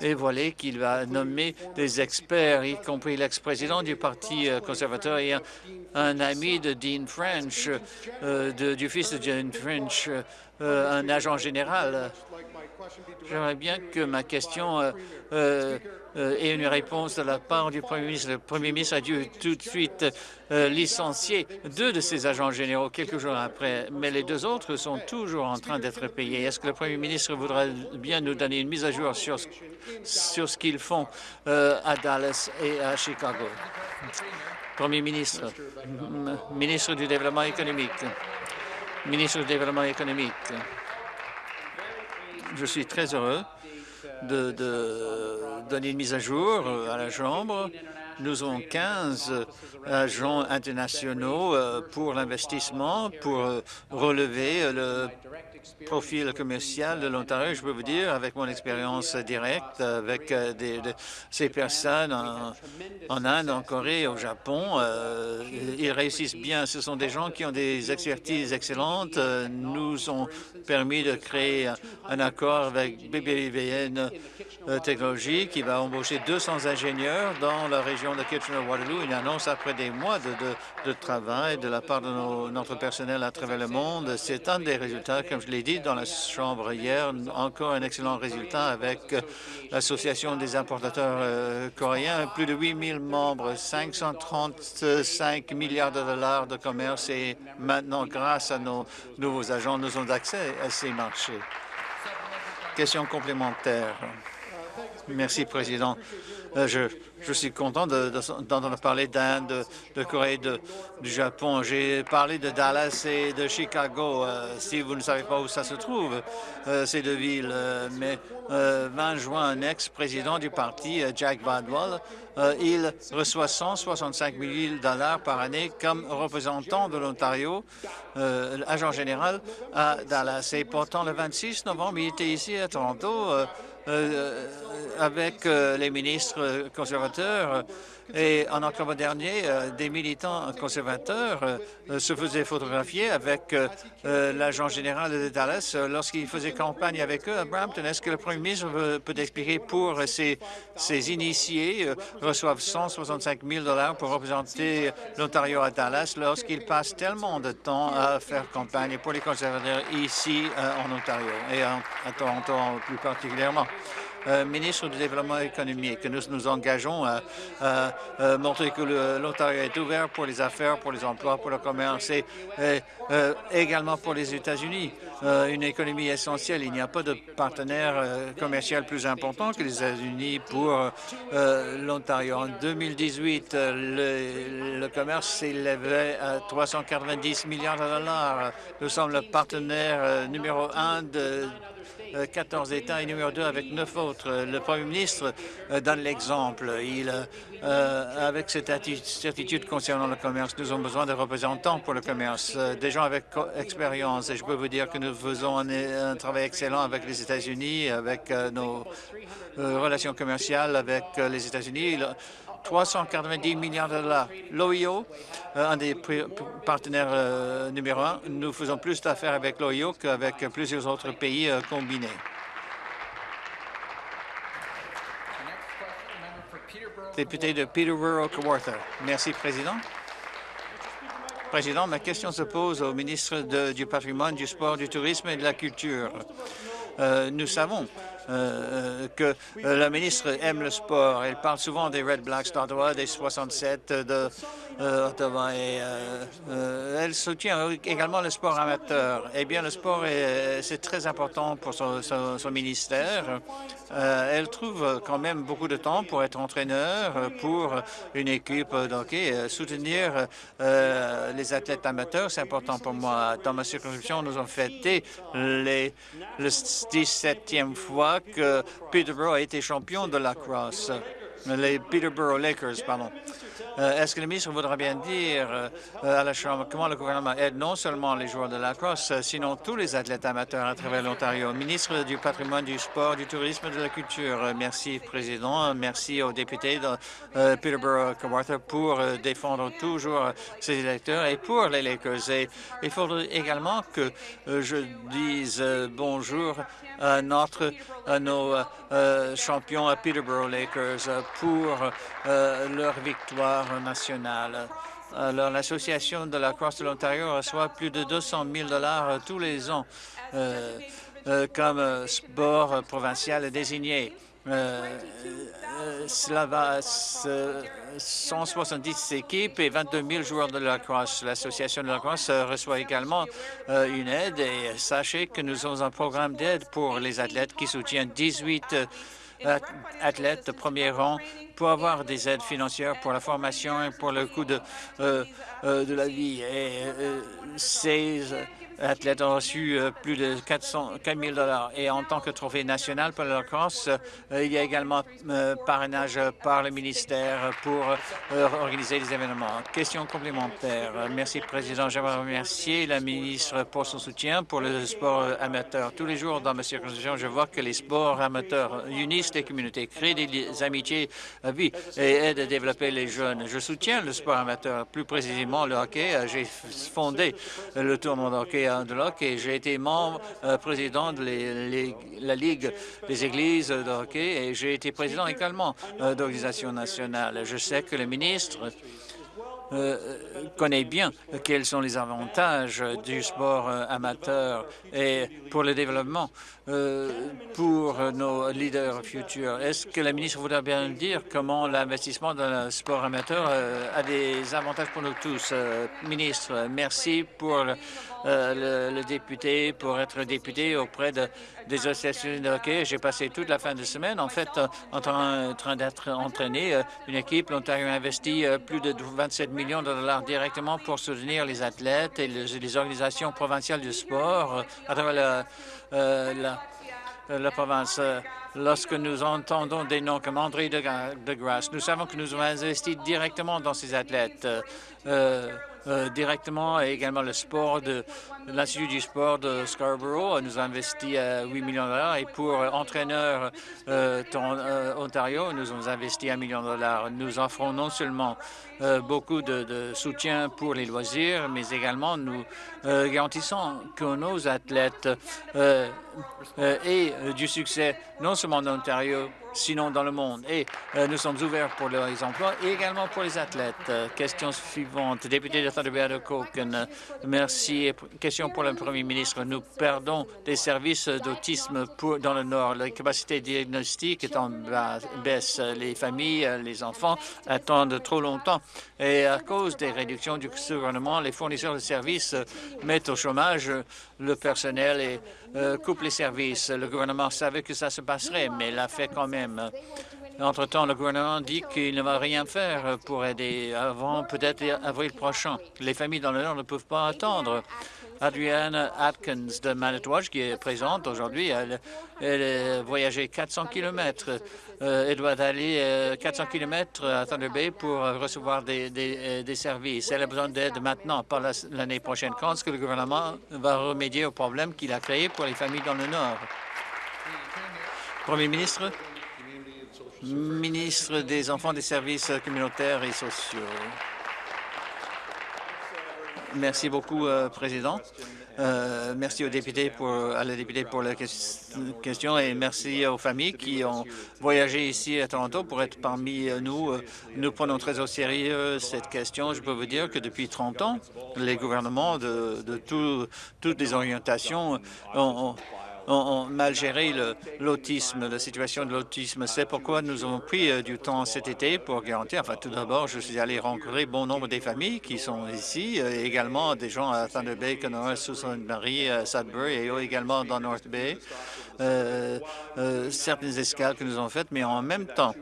dévoilé qu'il va nommer des experts, y compris l'ex-président du Parti conservateur et un, ami de Dean French, du fils de Dean French, un agent général. J'aimerais bien que ma question euh, euh, euh, ait une réponse de la part du Premier ministre. Le Premier ministre a dû tout de suite licencier deux de ses agents généraux quelques jours après, mais les deux autres sont toujours en train d'être payés. Est-ce que le Premier ministre voudrait bien nous donner une mise à jour sur, sur ce qu'ils font à Dallas et à Chicago? Premier ministre, ministre du Développement économique, ministre du Développement économique. Je suis très heureux de, donner une mise à jour à la Chambre. Nous avons 15 agents internationaux euh, pour l'investissement, pour euh, relever le profil commercial de l'Ontario, je peux vous dire, avec mon expérience directe avec euh, ces personnes en, Inde, en Corée, au Japon, euh, ils réussissent bien. Ce sont des gens qui ont des expertises excellentes. nous ont permis de créer un accord avec BBVN euh, Technologies qui va embaucher 200 ingénieurs dans la région de Kitchener-Waterloo, une annonce après des mois de, de, travail de la part de notre personnel à travers le monde. C'est un des résultats, comme je l'ai dit dans la Chambre hier, encore un excellent résultat avec l'Association des importateurs euh, coréens, plus de 8 000 membres, 535 milliards de dollars de commerce et maintenant, grâce à nos nouveaux agents, nous avons accès à ces marchés. Question complémentaire. Merci, Président. Euh, je, je, suis content d'entendre parler d'Inde, de, Corée, de, du Japon. J'ai parlé de Dallas et de Chicago. Euh, si vous ne savez pas où ça se trouve, euh, ces deux villes, mais 20 juin, un ex-président du parti, Jack Badwell, il reçoit 165 000 dollars par année comme représentant de l'Ontario, agent général à Dallas. Et pourtant, le 26 novembre, il était ici à Toronto avec euh, les ministres conservateurs et en octobre dernier, euh, des militants conservateurs se faisaient photographier avec l'agent général de Dallas lorsqu'il faisait campagne avec eux à Brampton. Est-ce que le premier ministre peut expliquer pour ces, ces initiés reçoivent 165 000 dollars pour représenter l'Ontario à Dallas lorsqu'ils passent tellement de temps à faire campagne pour les conservateurs ici en Ontario et à Toronto plus particulièrement? Euh, ministre du Développement économique, que nous nous engageons à, montrer que l'Ontario est ouvert pour les affaires, pour les emplois, pour le commerce et, euh, également pour les États-Unis. Euh, une économie essentielle. Il n'y a pas de partenaire commercial plus important que les États-Unis pour l'Ontario. En 2018, le, le commerce s'élevait à 390 milliards de dollars. Nous sommes le partenaire numéro un de 14 États et numéro 2 avec 9 autres. Le Premier ministre euh, donne l'exemple. Il, euh, avec cette certitude concernant le commerce, nous avons besoin de représentants pour le commerce, euh, des gens avec expérience. Et je peux vous dire que nous faisons un, travail excellent avec les États-Unis, avec nos relations commerciales avec les États-Unis. 390 milliards de dollars. L'OIO, euh, un des partenaires euh, numéro un, nous faisons plus d'affaires avec l'OIO qu'avec plusieurs autres pays euh, combinés. Député de Peterborough-Kawartha. Merci, Président. Président, ma question se pose au ministre du patrimoine, du sport, du tourisme et de la culture. nous savons euh, que euh, la ministre aime le sport. Elle parle souvent des Red Blacks d'Ottawa, des 67 de euh, elle soutient également le sport amateur. Eh bien, le sport, c'est très important pour son, son, ministère. elle trouve quand même beaucoup de temps pour être entraîneur pour une équipe d'hockey. Soutenir les athlètes amateurs, c'est important pour moi. Dans ma circonscription, nous avons fêté les, le 17e fois que Peterborough a été champion de la crosse, les Peterborough Lakers, pardon. Euh, est-ce que le ministre voudra bien dire euh, à la Chambre comment le gouvernement aide non seulement les joueurs de la crosse, euh, sinon tous les athlètes amateurs à travers l'Ontario? Ministre du patrimoine, du sport, du tourisme et de la culture. Merci, Président. Merci aux députés de Peterborough-Kawartha pour défendre toujours ses électeurs et pour les Lakers. Et il faudrait également que je dise bonjour notre, à nos champions à Peterborough Lakers pour leur victoire nationale. Alors, l'Association de la Crosse de l'Ontario reçoit plus de 200 000 dollars tous les ans euh, euh, comme sport provincial désigné. Euh, cela va 170 équipes et 22 000 joueurs de la crosse. L'Association de la crosse reçoit également une aide et sachez que nous avons un programme d'aide pour les athlètes qui soutient 18 athlètes de premier rang pour avoir des aides financières pour la formation et pour le coût de, euh, euh, de la vie. Et euh, athlètes ont reçu plus de 400, 4 000 dollars. Et en tant que trophée national pour la crosse, il y a également parrainage par le ministère pour organiser des événements. Question complémentaire. Merci, Président. J'aimerais remercier la ministre pour son soutien pour le sport amateur. Tous les jours dans ma circonscription, je vois que les sports amateurs unissent les communautés, créent des amitiés vie et aide à développer les jeunes. Je soutiens le sport amateur, plus précisément le hockey. J'ai fondé le tournoi de hockey de et j'ai été membre président de la Ligue des églises de hockey et j'ai été président également d'organisations nationales. Je sais que le ministre euh, connaît bien quels sont les avantages du sport euh, amateur et pour le développement euh, pour nos leaders futurs. Est-ce que la ministre voudrait bien dire comment l'investissement dans le sport amateur a des avantages pour nous tous? ministre, merci pour le, député, pour être député auprès de, des associations de hockey. J'ai passé toute la fin de semaine, en fait, en train, d'être entraîné. Une équipe, l'Ontario a investi plus de 27 millions de dollars directement pour soutenir les athlètes et les, organisations provinciales du sport euh, à travers la, euh, la, province. Lorsque nous entendons des noms comme André de, Grasse, nous savons que nous avons investi directement dans ces athlètes. Euh, euh, directement et également le sport de, l'Institut du sport de Scarborough nous a investi 8 euh, millions de dollars et pour entraîneurs euh, Ontario, nous avons investi 1 million de dollars. Nous offrons non seulement beaucoup de, soutien pour les loisirs, mais également nous garantissons que nos athlètes aient du succès non seulement en Ontario, sinon dans le monde. Et euh, nous sommes ouverts pour les emplois et également pour les athlètes. Euh, question suivante, député de Thunder de. Merci. Pour le Premier ministre. Nous perdons des services d'autisme dans le Nord. La capacité diagnostique est en baisse. Les familles, les enfants attendent trop longtemps. Et à cause des réductions du gouvernement, les fournisseurs de services mettent au chômage le personnel et euh, coupent les services. Le gouvernement savait que ça se passerait, mais l'a fait quand même. Entre-temps, le gouvernement dit qu'il ne va rien faire pour aider avant peut-être avril prochain. Les familles dans le Nord ne peuvent pas attendre. Adrienne Atkins de Manitowoc, qui est présente aujourd'hui, elle, a voyagé 400 km. elle doit aller 400 euh, km à Thunder Bay pour recevoir des, des, services. Elle a besoin d'aide maintenant, pas l'année prochaine. Quand est-ce que le gouvernement va remédier au problème qu'il a créé pour les familles dans le Nord? Premier ministre, ministre des Enfants, des services communautaires et sociaux. Merci beaucoup, euh, Président. Euh, merci aux députés pour, à la députée pour la question et merci aux familles qui ont voyagé ici à Toronto pour être parmi nous. Nous prenons très au sérieux cette question. Je peux vous dire que depuis 30 ans, les gouvernements de, toutes les orientations ont, mal géré l'autisme, la situation de l'autisme. C'est pourquoi nous avons pris euh, du temps cet été pour garantir, enfin tout d'abord, je suis allé rencontrer bon nombre des familles qui sont ici, euh, également des gens à Thunder Bay, Kenora, Sault-Sainte-Marie, Sudbury et également dans North Bay, euh, certaines escales que nous avons faites, mais en même temps,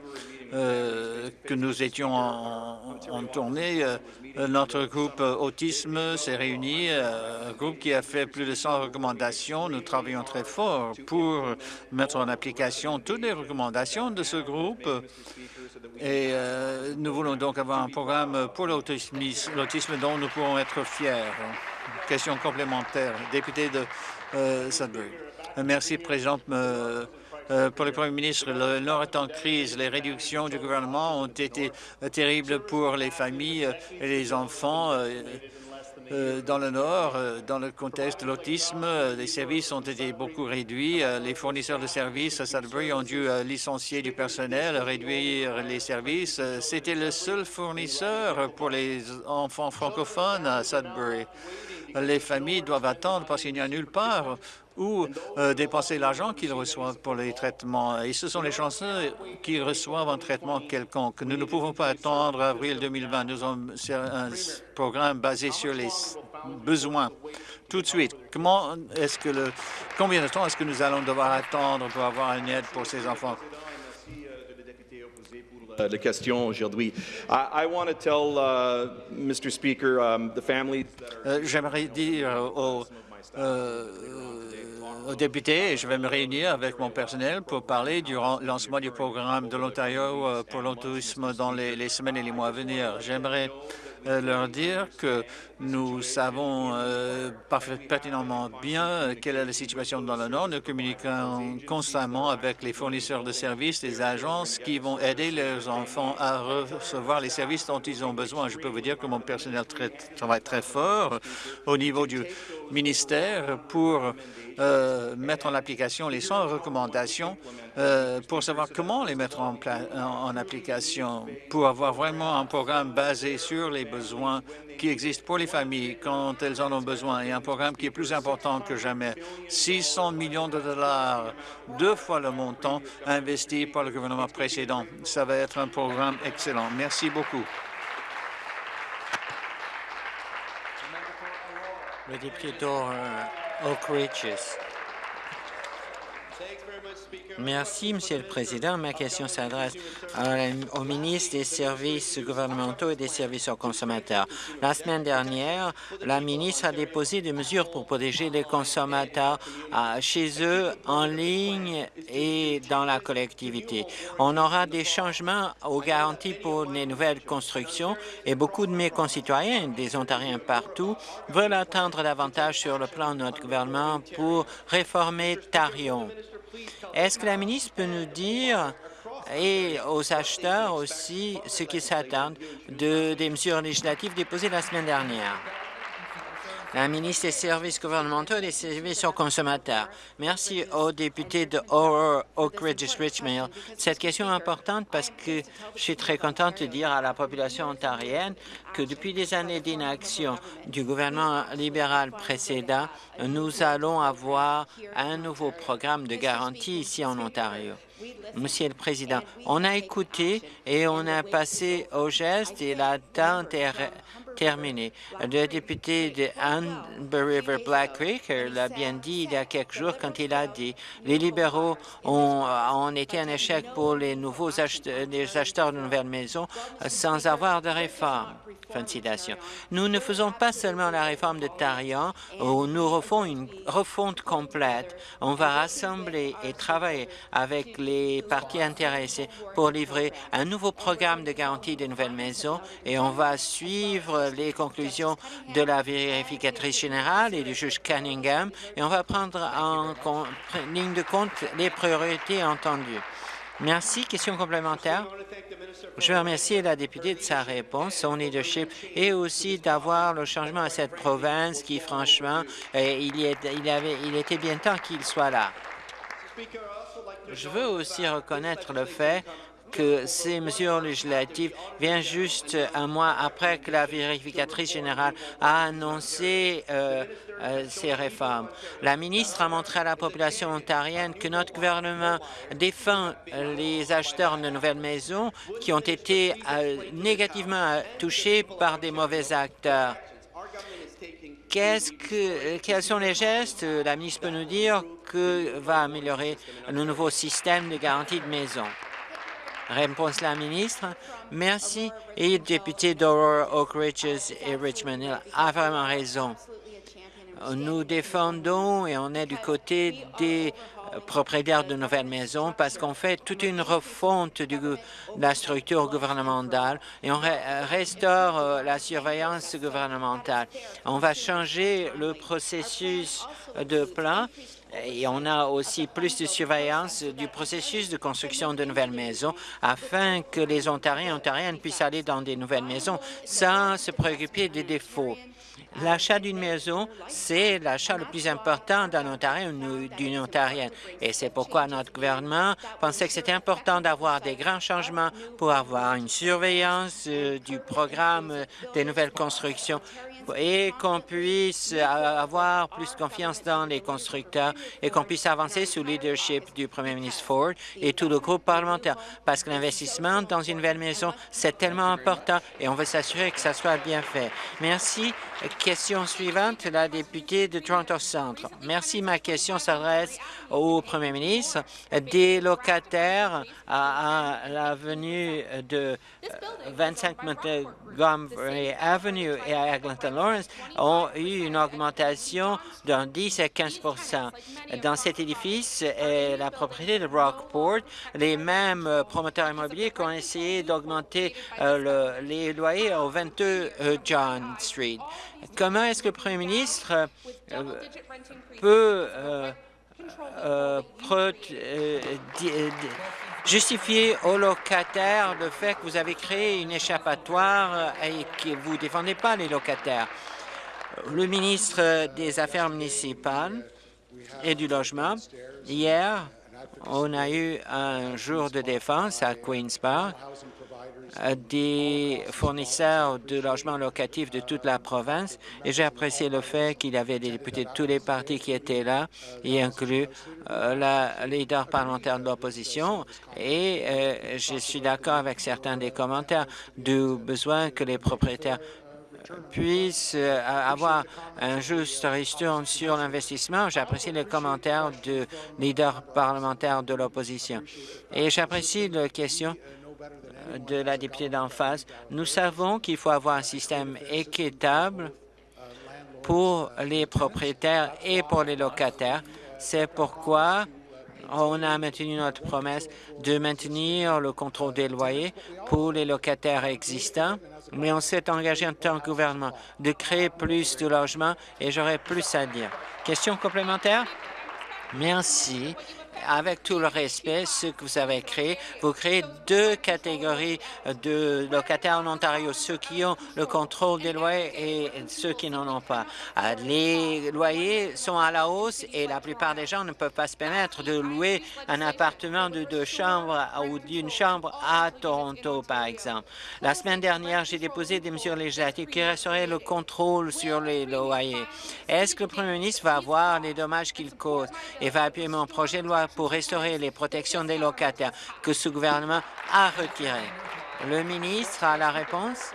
euh, que nous étions en, tournée. Euh, notre groupe Autisme s'est réuni, euh, un groupe qui a fait plus de 100 recommandations. Nous travaillons très fort pour mettre en application toutes les recommandations de ce groupe. Et nous voulons donc avoir un programme pour l'autisme dont nous pourrons être fiers. Question complémentaire. Député de Sudbury. Merci, Présidente. Euh, pour le Premier ministre, le Nord est en crise. Les réductions du gouvernement ont été euh, terribles pour les familles et les enfants. Euh, dans le Nord, dans le contexte de l'autisme, les services ont été beaucoup réduits. Les fournisseurs de services à Sudbury ont dû licencier du personnel, réduire les services. C'était le seul fournisseur pour les enfants francophones à Sudbury. Les familles doivent attendre parce qu'il n'y a nulle part ou euh, dépenser l'argent qu'ils reçoivent pour les traitements. Et ce sont les chanceux qui reçoivent un traitement quelconque. Nous ne pouvons pas attendre avril 2020. Nous avons un programme basé sur les besoins tout de suite. Comment est-ce que le, combien de temps est-ce que nous allons devoir attendre pour avoir une aide pour ces enfants? la question aujourd'hui. Uh, um. Euh, j'aimerais dire aux euh, aux je vais me réunir avec mon personnel pour parler du lancement du programme de l'Ontario euh, pour l'autisme dans les, semaines et les mois à venir. J'aimerais euh, leur dire que nous savons euh, pertinemment bien quelle est la situation dans le Nord. Nous communiquons constamment avec les fournisseurs de services, les agences qui vont aider leurs enfants à recevoir les services dont ils ont besoin. Je peux vous dire que mon personnel travaille très fort au niveau du ministère pour euh, mettre en application les 100 recommandations euh, pour savoir comment les mettre en, en, application, pour avoir vraiment un programme basé sur les besoins qui existent pour les familles quand elles en ont besoin et un programme qui est plus important que jamais. 600 millions de dollars, deux fois le montant investi par le gouvernement précédent. Ça va être un programme excellent. Merci beaucoup. Le député d'Oak Ridges. Merci, Monsieur le Président. Ma question s'adresse au ministre des Services gouvernementaux et des services aux consommateurs. La semaine dernière, la ministre a déposé des mesures pour protéger les consommateurs chez eux, en ligne et dans la collectivité. On aura des changements aux garanties pour les nouvelles constructions et beaucoup de mes concitoyens, des Ontariens partout, veulent attendre davantage sur le plan de notre gouvernement pour réformer Tarion. Est-ce que la ministre peut nous dire et aux acheteurs aussi ce qu'ils s'attendent de, des mesures législatives déposées la semaine dernière? La ministre des Services gouvernementaux et des services aux consommateurs. Merci au député de Oak Ridge Richmond. Cette question est importante parce que je suis très contente de dire à la population ontarienne que depuis des années d'inaction du gouvernement libéral précédent, nous allons avoir un nouveau programme de garantie ici en Ontario. Monsieur le Président, on a écouté et on a passé au geste et l'attente est Le député de Amber River Black Creek l'a bien dit il y a quelques jours quand il a dit les libéraux ont, été un échec pour les nouveaux acheteurs, de nouvelles maisons sans avoir de réforme. Fin de citation. Nous ne faisons pas seulement la réforme de Tarion, où nous refons une refonte complète. On va rassembler et travailler avec les parties intéressées pour livrer un nouveau programme de garantie des nouvelles maisons et on va suivre les conclusions de la vérificatrice générale et du juge Cunningham et on va prendre en ligne de compte les priorités entendues. Merci. Question complémentaire. Je veux remercier la députée de sa réponse, son leadership, et aussi d'avoir le changement à cette province qui, franchement, euh, il, était bien temps qu'il soit là. Je veux aussi reconnaître le fait que ces mesures législatives viennent juste un mois après que la vérificatrice générale a annoncé euh, euh, ces réformes. La ministre a montré à la population ontarienne que notre gouvernement défend les acheteurs de nouvelles maisons qui ont été euh, négativement touchés par des mauvais acteurs. Que, quels sont les gestes, la ministre peut nous dire, que va améliorer le nouveau système de garantie de maison? Réponse la ministre. Merci. Et député d'Aurora, Oak Ridges et Richmond Hill a vraiment raison. Nous défendons et on est du côté des propriétaires de nouvelles maisons parce qu'on fait toute une refonte de la structure gouvernementale et on restaure euh, la surveillance gouvernementale. On va changer le processus de plan et on a aussi plus de surveillance du processus de construction de nouvelles maisons afin que les Ontariens et Ontariennes puissent aller dans des nouvelles maisons sans se préoccuper des défauts. L'achat d'une maison, c'est l'achat le plus important d'un Ontarien d'une Ontarienne. Et c'est pourquoi notre gouvernement pensait que c'était important d'avoir des grands changements pour avoir une surveillance euh, du programme des nouvelles constructions et qu'on puisse avoir plus confiance dans les constructeurs et qu'on puisse avancer sous le leadership du premier ministre Ford et tout le groupe parlementaire. Parce que l'investissement dans une nouvelle maison, c'est tellement important et on veut s'assurer que ça soit bien fait. Merci. Question suivante, la députée de Toronto Centre. Merci. Ma question s'adresse au premier ministre. Des locataires à, l'avenue de 25 euh, Montgomery Avenue et à Eglinton Lawrence ont eu une augmentation d'un 10 à 15% Dans cet édifice et la propriété de Rockport, les mêmes promoteurs immobiliers qui ont essayé d'augmenter euh, les loyers au 22 euh, John Street. Comment est-ce que le Premier ministre peut justifier aux locataires le fait que vous avez créé une échappatoire et que vous ne défendez pas les locataires. Le ministre des Affaires municipales et du Logement, hier, on a eu un jour de défense à Queen's Park des fournisseurs de logements locatifs de toute la province et j'ai apprécié le fait qu'il y avait des députés de tous les partis qui étaient là, y inclus euh, la leader parlementaire de l'opposition et euh, je suis d'accord avec certains des commentaires du besoin que les propriétaires puissent euh, avoir un juste ristourne sur l'investissement. J'apprécie les commentaires du leader parlementaire de l'opposition. Et j'apprécie la question de la députée d'en face. Nous savons qu'il faut avoir un système équitable pour les propriétaires et pour les locataires. C'est pourquoi on a maintenu notre promesse de maintenir le contrôle des loyers pour les locataires existants, mais on s'est engagé en tant que gouvernement de créer plus de logements et j'aurais plus à dire. Question complémentaire? Merci avec tout le respect, ce que vous avez créé, vous créez deux catégories de locataires en Ontario, ceux qui ont le contrôle des loyers et ceux qui n'en ont pas. Euh, les loyers sont à la hausse et la plupart des gens ne peuvent pas se permettre de louer un appartement de deux chambres ou d'une chambre à Toronto, par exemple. La semaine dernière, j'ai déposé des mesures législatives qui resteraient le contrôle sur les loyers. Est-ce que le premier ministre va voir les dommages qu'il cause et va appuyer mon projet de loi pour restaurer les protections des locataires que ce gouvernement a retirées. Le ministre a la réponse?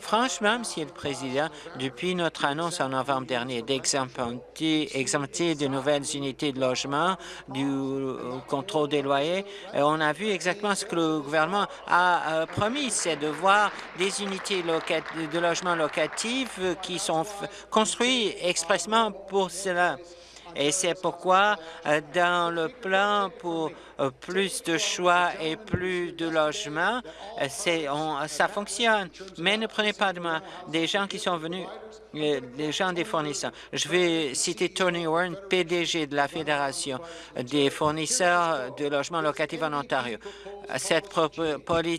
Franchement, Monsieur le Président, depuis notre annonce en novembre dernier d'exempter de nouvelles unités de logement du contrôle des loyers, euh, on a vu exactement ce que le gouvernement a euh, promis, c'est de voir des unités de logement locatifs qui sont construites expressément pour cela. Et c'est pourquoi, euh, dans le plan pour euh, plus de choix et plus de logements, euh, ça fonctionne. Mais ne prenez pas de moi des gens qui sont venus les gens des fournisseurs. Je vais citer Tony Warren, PDG de la Fédération des fournisseurs de logements locatifs en Ontario. Cet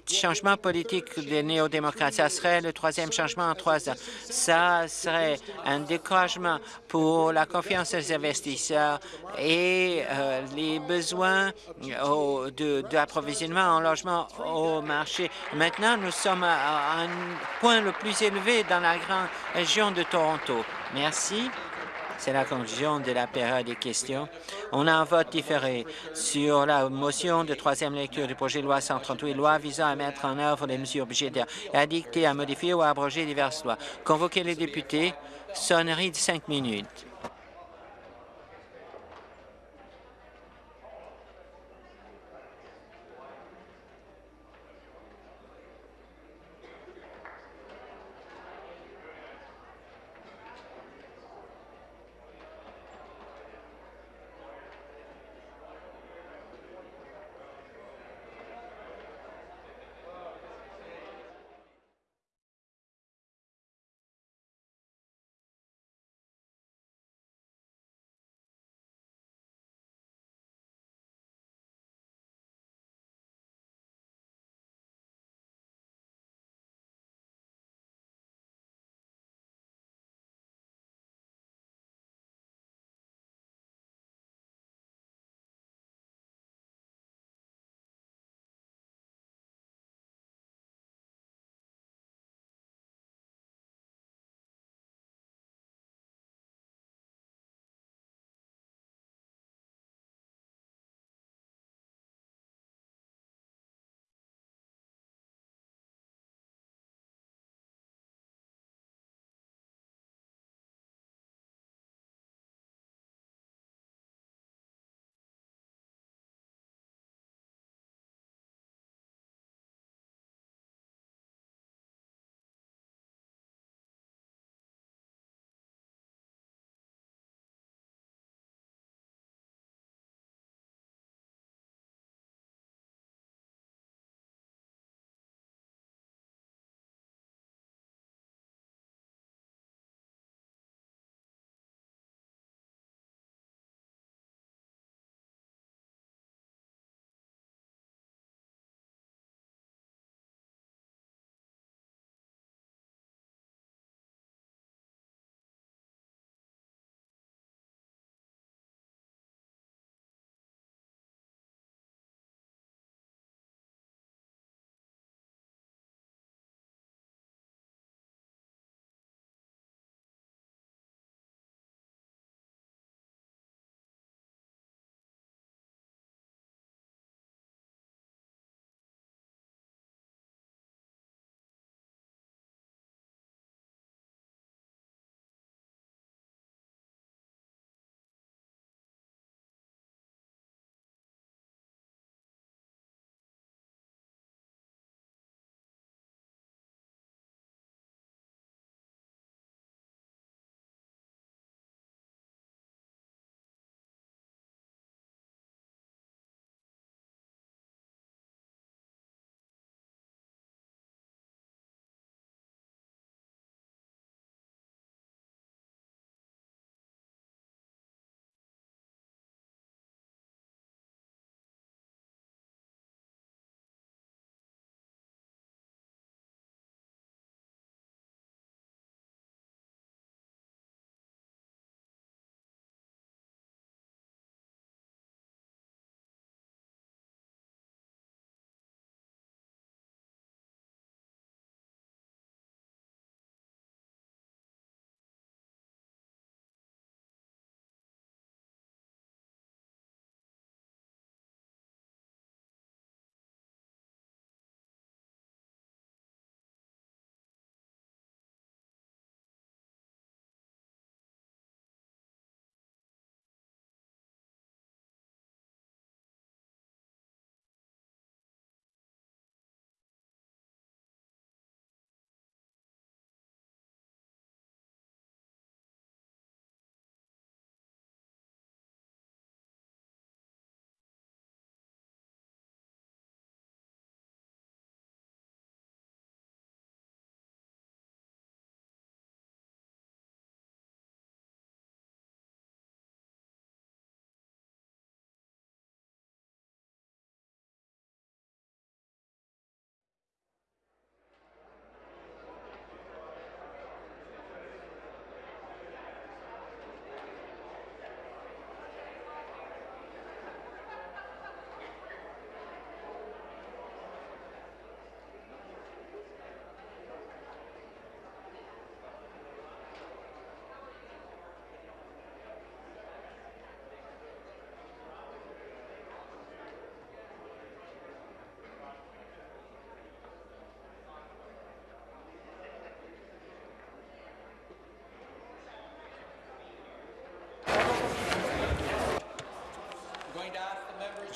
changement politique des néo-démocrates, ça serait le troisième changement en trois ans. Ça serait un découragement pour la confiance des investisseurs et euh, les besoins d'approvisionnement en logement au marché. Maintenant, nous sommes à un point le plus élevé dans la grande région de Toronto. Merci. C'est la conclusion de la période des questions. On a un vote différé sur la motion de troisième lecture du projet de loi 138, loi visant à mettre en œuvre les mesures budgétaires à dicter, à modifier ou à abroger diverses lois. Convoquer les députés, sonnerie de cinq minutes.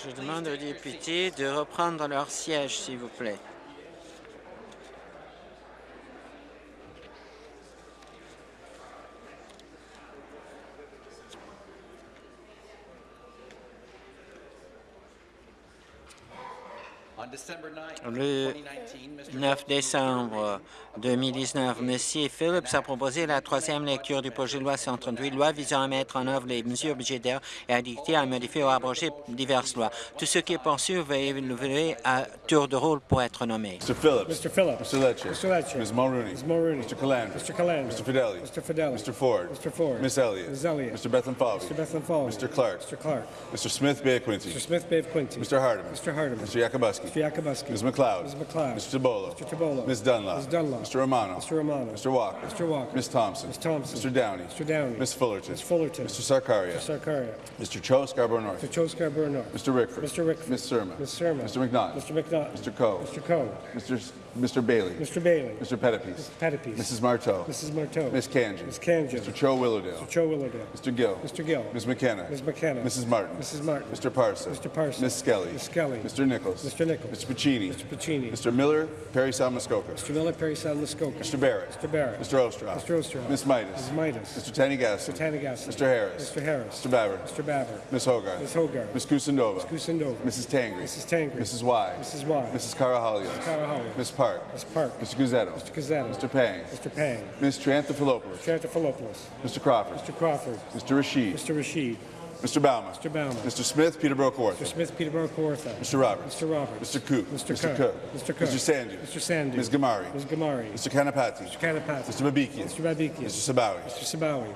Je demande aux députés de reprendre leur siège, s'il vous plaît. Le 9 décembre 2019, M. Phillips a proposé la troisième lecture du projet de loi 138, loi visant à mettre en œuvre les mesures budgétaires et à dicter, à modifier ou à abroger diverses lois. Tout ce qui est poursuivi va évoluer à tour de rôle pour être nommé. Mr. Phillips. Mr. Phillips. Mr. Lecce. Mr. Lecce. Ms. Mulrooney. Ms. Mulrooney. Mr. Calandra. Mr. Calandra. Mr. Fidelli. Mr. Fidelli. Mr. Ford. Mr. Ford. Miss Elliott. Ms. Elliott. Mr. Bethlehem Falvey. Mr. Bethlehem Falls. Mr. Clark. Mr. Clark. Mr. Smith Bay Quincy. Mr. Smith Bay of Quincy. Mr. Hardeman. Mr. Hardeman. Mr. Yakubuski. Mr. Yakubuski. Ms. McLeod. Ms. McLeod. Mr. Tabolo. Mr. Tabolo. Ms. Dunlop. Ms. Dunlop. Mr. Romano. Mr. Romano. Mr. Walker. Mr. Walker. Ms. Thompson. Ms. Thompson. Mr. Downey. Mr. Downey. Ms. Fullerton. Ms. Fullerton. Mr. Sarkaria. Mr. Sarkaria. Mr. Cho Scarborough North. Mr. Joe Scarborough North. Mr. Rickford. Mr. Rickford. Ms. Surma. Ms. Surma. Mr. McNaught. Mr. McNaught. Mr. Coe. Mr. Coe. Mr. Mr. Bailey. Mr. Bailey. Mr. Pettipies. Pettipies. Mrs. Marteau. Mrs. Marteau. Ms. Kanji. Ms. Kanji. Mr. Cho Willowdale. Mr. Joe Willowdale. Mr. Gill. Mr. Gill. Ms. McKenna. Ms. McKenna. Mrs. Martin. Mrs. Martin. Mr. Parson. Mr. Parson. Ms. Skelly. Ms. Skelly. Mr. Nichols. Mr. Nichols. Mr. Pacini. Mr. Pacini. Mr. Miller, Perry Salmuskoka. Mr. Miller, Perry Sound, Muskoka. Mr. Barrett. Mr. Barrett. Mr. Ostroff. Mr. Ostroff. Ms. Midas. Ms. Midas. Mr. Tanigassi. Mr. Tanigassi. Mr. Harris. Mr. Harris. Mr. Baver. Mr. Baver. Ms. Hogarth. Ms. Hogarth. Ms. Kusindova. Ms. Kusindova. Mrs. Tangri. Mrs. Tangri. Mrs. Y. Mrs. Y. Mrs. Carahalios. Carahalios. Ms. Park. Ms. Park. Mr. Guzzetto. Mr. Gazzetto. Mr. Pang. Mr. Pang. Ms. Triantafilopoulos. Triantafilopoulos. Mr. Crawford. Mr. Crawford. Mr. Rashid. Mr. Rashid. Mr. Bauman. Mr. Bauman. Mr. Smith, Peterborough Mr. Smith, Peterborough, Kawartha. Mr. Roberts. Mr. Roberts. Mr. Cook. Mr. Mr. Cook. Cook. Mr. Cook. Mr. Sandu. Mr. Sandu. Ms. Gamari. Ms. Gamari. Mr. Kanapati. Mr. Kanapati. Mr. Babikian. Mr. Babikian. Mr. Sabawi. Mr. Sabawi.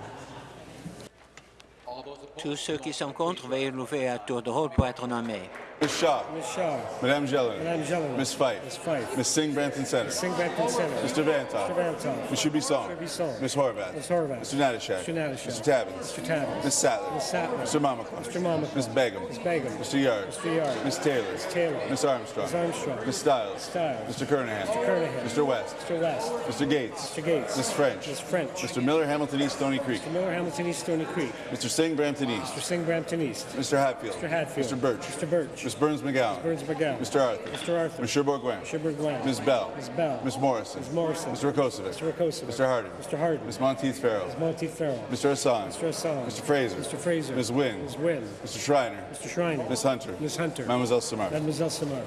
Tous ceux qui sont contre veuillez lever à tour de rôle pour être nommés. Ms. Shaw. Ms. Shaw. Madame Jelena. Madame Jelena. Ms. Fife. Ms. Fife. Ms. Singh Brampton Center. Singh Brampton Center. Mr. Vantoff. Mr. Vantoff. Mr. Bisson. Mr. Bisson. Ms. Horvath. Ms. Horvath. Mr. Natashak. Mr. Natashak. Mr. Tabbins. Mr. Tabbins. Ms. Sattler. Ms. Sattler. Mr. Mamakon. Mr. Mamakon. Ms. Begum. Ms. Begum. Mr. Yard. Mr. Yard. Ms. Taylor. Ms. Taylor. Ms. Armstrong. Ms. Armstrong. Ms. Stiles. Stiles. Mr. Kernahan. Mr. Kernahan. Mr. West. Mr. West. Mr. Gates. Mr. Gates. Ms. French. Ms. French. Mr. Miller, Hamilton East, Stony Creek. Mr. Miller, Hamilton East, Stony Creek. Mr. Singh, Brampton East. Mr. Singh, Brampton East. Mr. Hatfield. Mr. Hatfield. Mr. Birch. Mr. Birch. Ms. Burns McGowan. Burns McGowan. Mr. Arthur. Mr. Arthur. Ms. Sherborne Gwen. Sherburne Gwen. Ms. Bell. Ms. Bell. Ms. Morrison. Ms. Morrison. Mr. Rakosovic. Mr. Rakosovic. Mr. Harden. Mr. Harden. Ms. Monteith Farrell. Ms. Monteith Farrell. Mr. Hassan. Mr. Hassan. Mr. Fraser. Mr. Fraser. Ms. Wynn. Ms. Wynn. Mr. Schreiner. Mr. Schreiner. Ms. Hunter. Ms. Hunter. Mademoiselle Samar. Mademoiselle Samar.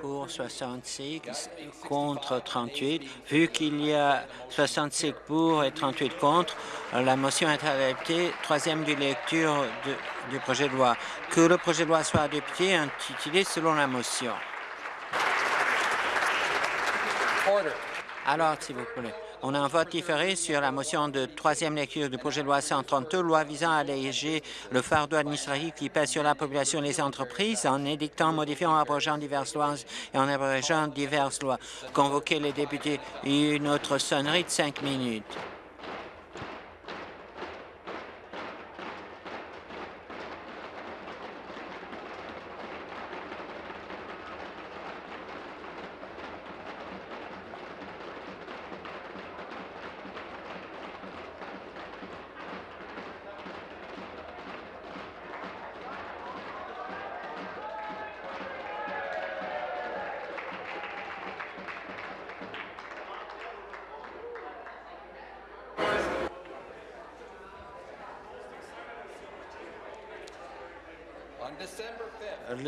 Pour 66, contre 38. Vu qu'il y a 65 pour et 38 contre, la motion est adoptée. Troisième du lecture de- du projet de loi. Que le projet de loi soit adopté et intitulé selon la motion. Alors, s'il vous plaît, on a un vote différé sur la motion de troisième lecture du projet de loi 132, loi visant à alléger le fardeau administratif qui pèse sur la population et les entreprises en édictant, modifiant, abrogeant diverses lois et en abrogeant diverses lois. Convoquer les députés. Une autre sonnerie de cinq minutes.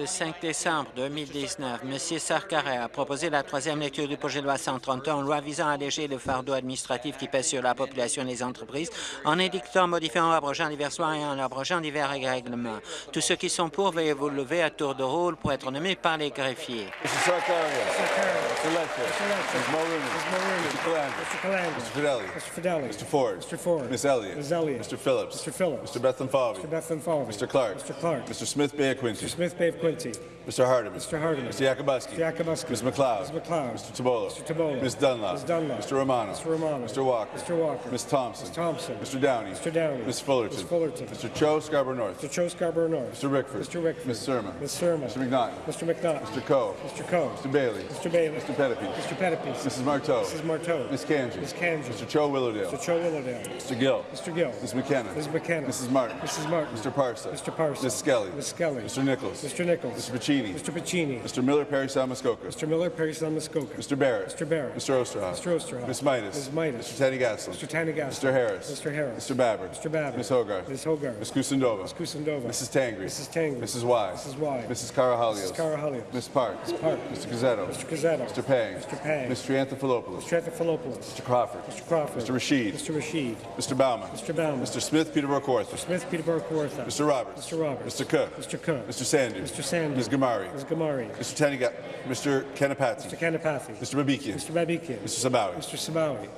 5 décembre 2019, M. Sarkaray a proposé la troisième lecture du projet de loi 131, loi visant à alléger le fardeau administratif qui pèse sur la population et les entreprises, en édictant, modifiant, abrogeant divers lois et en abrogeant divers règlements. Tous ceux qui sont pour, veuillez vous lever à tour de rôle pour être nommés par les greffiers. Mr. Sarkaria. Mr. Lecter. Mr. Calandra. Mr. Calandra. Mr. Fidelli. Mr. Fidelli. Mr. Ford. Mr. Ford. Ms. Elliott. Ms. Elliott. Mr. Phillips. Mr. Phillips. Mr. Falvey. Mr. Clark. Mr. Clark. Mr. Smith Bay Quincy. Mr. Smith Bay of Quincy. Mr. Hardeman. Mr. Hardeman. Mr. Yakubuski. Mr. Yakubuski. Ms. McLeod. Ms. McLeod. Mr. Tabolo. Mr. Tabolo. Ms. Dunlop. Ms. Dunlop. Mr. Romano. Mr. Romano. Mr. Walker. Mr. Walker. Ms. Thompson. Ms. Thompson. Mr. Downey. Mr. Downey. Ms. Fullerton. Ms. Fullerton. Mr. Cho Scarborough North. Mr. Cho Scarborough North. Mr. Rickford. Mr. Rickford. Ms. Surma. Ms. Surma. Mr. McNaughton. Mr. McNaught. Mr. Coe. Mr. Coe. Mr. Bailey. Mr. Bailey. Mr. Pettipe. Mr. Pettipies. Mrs. Marteau. Mrs. Marteau. Ms. Kanji. Ms. Kanji. Mr. Cho Willowdale. Mr. Cho Willowdale. Mr. Gill. Mr. Gill. Ms. McKenna. Ms. McKenna. Mrs. Martin. Mrs. Martin. Mr. Parsa. Mr. Parsa. Ms. Skelly. Ms. Skelly. Mr. Nichols. Mr. Nichols. Mr. Pacini. Mr. Pacini. Mr. Miller Perry Salmuskoka. Mr. Miller, Perry Muskoka. Mr. Barrett. Mr. Barrett. Mr. Osterhoff. Mr. Osterhoff. Ms. Midas. Ms. Midas. Mr. Tanny Gaslin. Mr. Tanigas. Mr. Harris. Mr. Harris. Mr. Babber. Mr. Babber. Ms. Hogarth. Ms. Hogarth. Ms. Kusindova. Ms. Kusindova. Mrs. Tangri. Mrs. Tangri. Mrs. Y. Mrs. Y. Mrs. Karahalios. Mrs. Karahalios. Ms. Park. Ms. Park. Mr. Gazzetto. Mr. Gazzetto. Mr. Pang. Mr. Pang. Mr. Anthopoulos. Mr. Anthopoulos. Mr. Crawford. Mr. Crawford. Mr. Rashid. Mr. Rashid. Mr. Bauman. Mr. Bauman. Mr. Smith Peterborough Kawartha. Smith, Peterborough, Kawartha. Mr. Roberts. Mr. Roberts. Mr. Cook. Mr. Cook. Mr. Sandu. Mr. Sandu. Ms. Gamari. Ms. Gamari. Mr. Taniga. Mr. Kanapati. Mr. Kanapathy. Mr. Babikian. Mr. Babikian. Mr. Sabawi. Mr. Sabawi.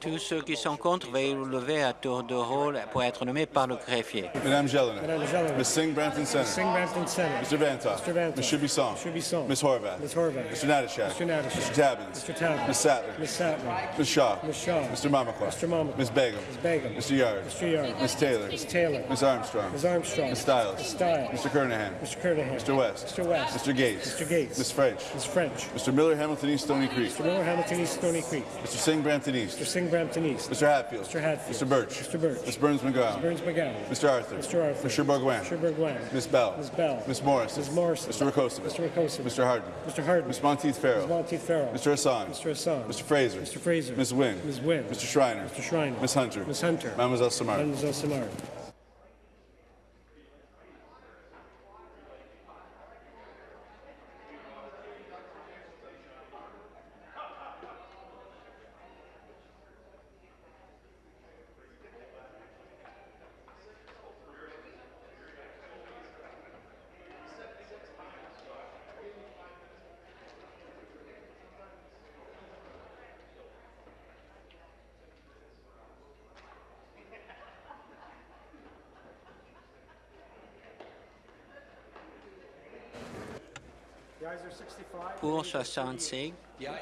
Tous ceux qui sont contre, veuillez vous lever à tour de rôle pour être nommés par le greffier. Madame Jelena. Madame Jelena. Ms. Singh Brampton Center. Singh Brampton Center. Mr. Vantoff. Mr. Vantoff. Ms. Shubisong. Shubisong. Ms. Horvath. Ms. Horvath. Mr. Natashak. Mr. Natashak. Mr. Tabbins. Mr. Tabbins. Ms. Sattler. Ms. Sattler. Ms. Shaw. Ms. Shaw. Mr. Mamakwa. Mr. Mamakwa. Ms. Begum. Ms. Begum. Mr. Yard. Mr. Yard. Ms. Taylor. Ms. Taylor. Ms. Armstrong. Ms. Armstrong. Ms. Stiles. Ms. Stiles. Mr. Kernahan. Mr. Kernahan. Mr. West. Mr. West. Mr. Gates. Mr. Gates. Ms. French. Ms. French. Mr. Miller Hamilton East Stony Creek. Mr. Miller, Hamilton East, Stony Creek. Mr. Singh Brampton East. Mr. Singh, Brampton East. Mr. Hatfield. Mr. Hatfield. Mr. Birch. Mr. Birch. Ms. Burns McGowan. Burns McGowan. Mr. Arthur. Mr. Arthur. Mr. Bourguin. Mr. Bourguin. Ms. Bell. Ms. Bell. Ms. Morris. Ms. Morrison. Mr. Rakosovic. Mr. Rakosovic. Mr. Harden. Mr. Harden. Ms. Monteith Farrell. Ms. Monteith Farrell. Mr. Hassan. Mr. Hassan. Mr. Fraser. Mr. Fraser. Ms. Wynn. Ms. Wynn. Mr. Schreiner. Mr. Schreiner. Ms. Hunter. Ms. Hunter. Mademoiselle Samar. Mademoiselle Samar. 65. Pour 65,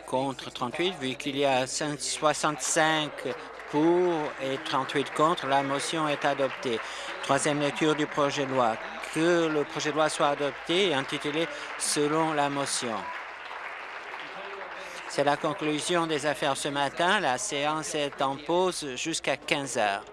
contre 38, vu qu'il y a 65 pour et 38 contre, la motion est adoptée. Troisième lecture du projet de loi. Que le projet de loi soit adopté et intitulé selon la motion. C'est la conclusion des affaires ce matin. La séance est en pause jusqu'à 15 heures.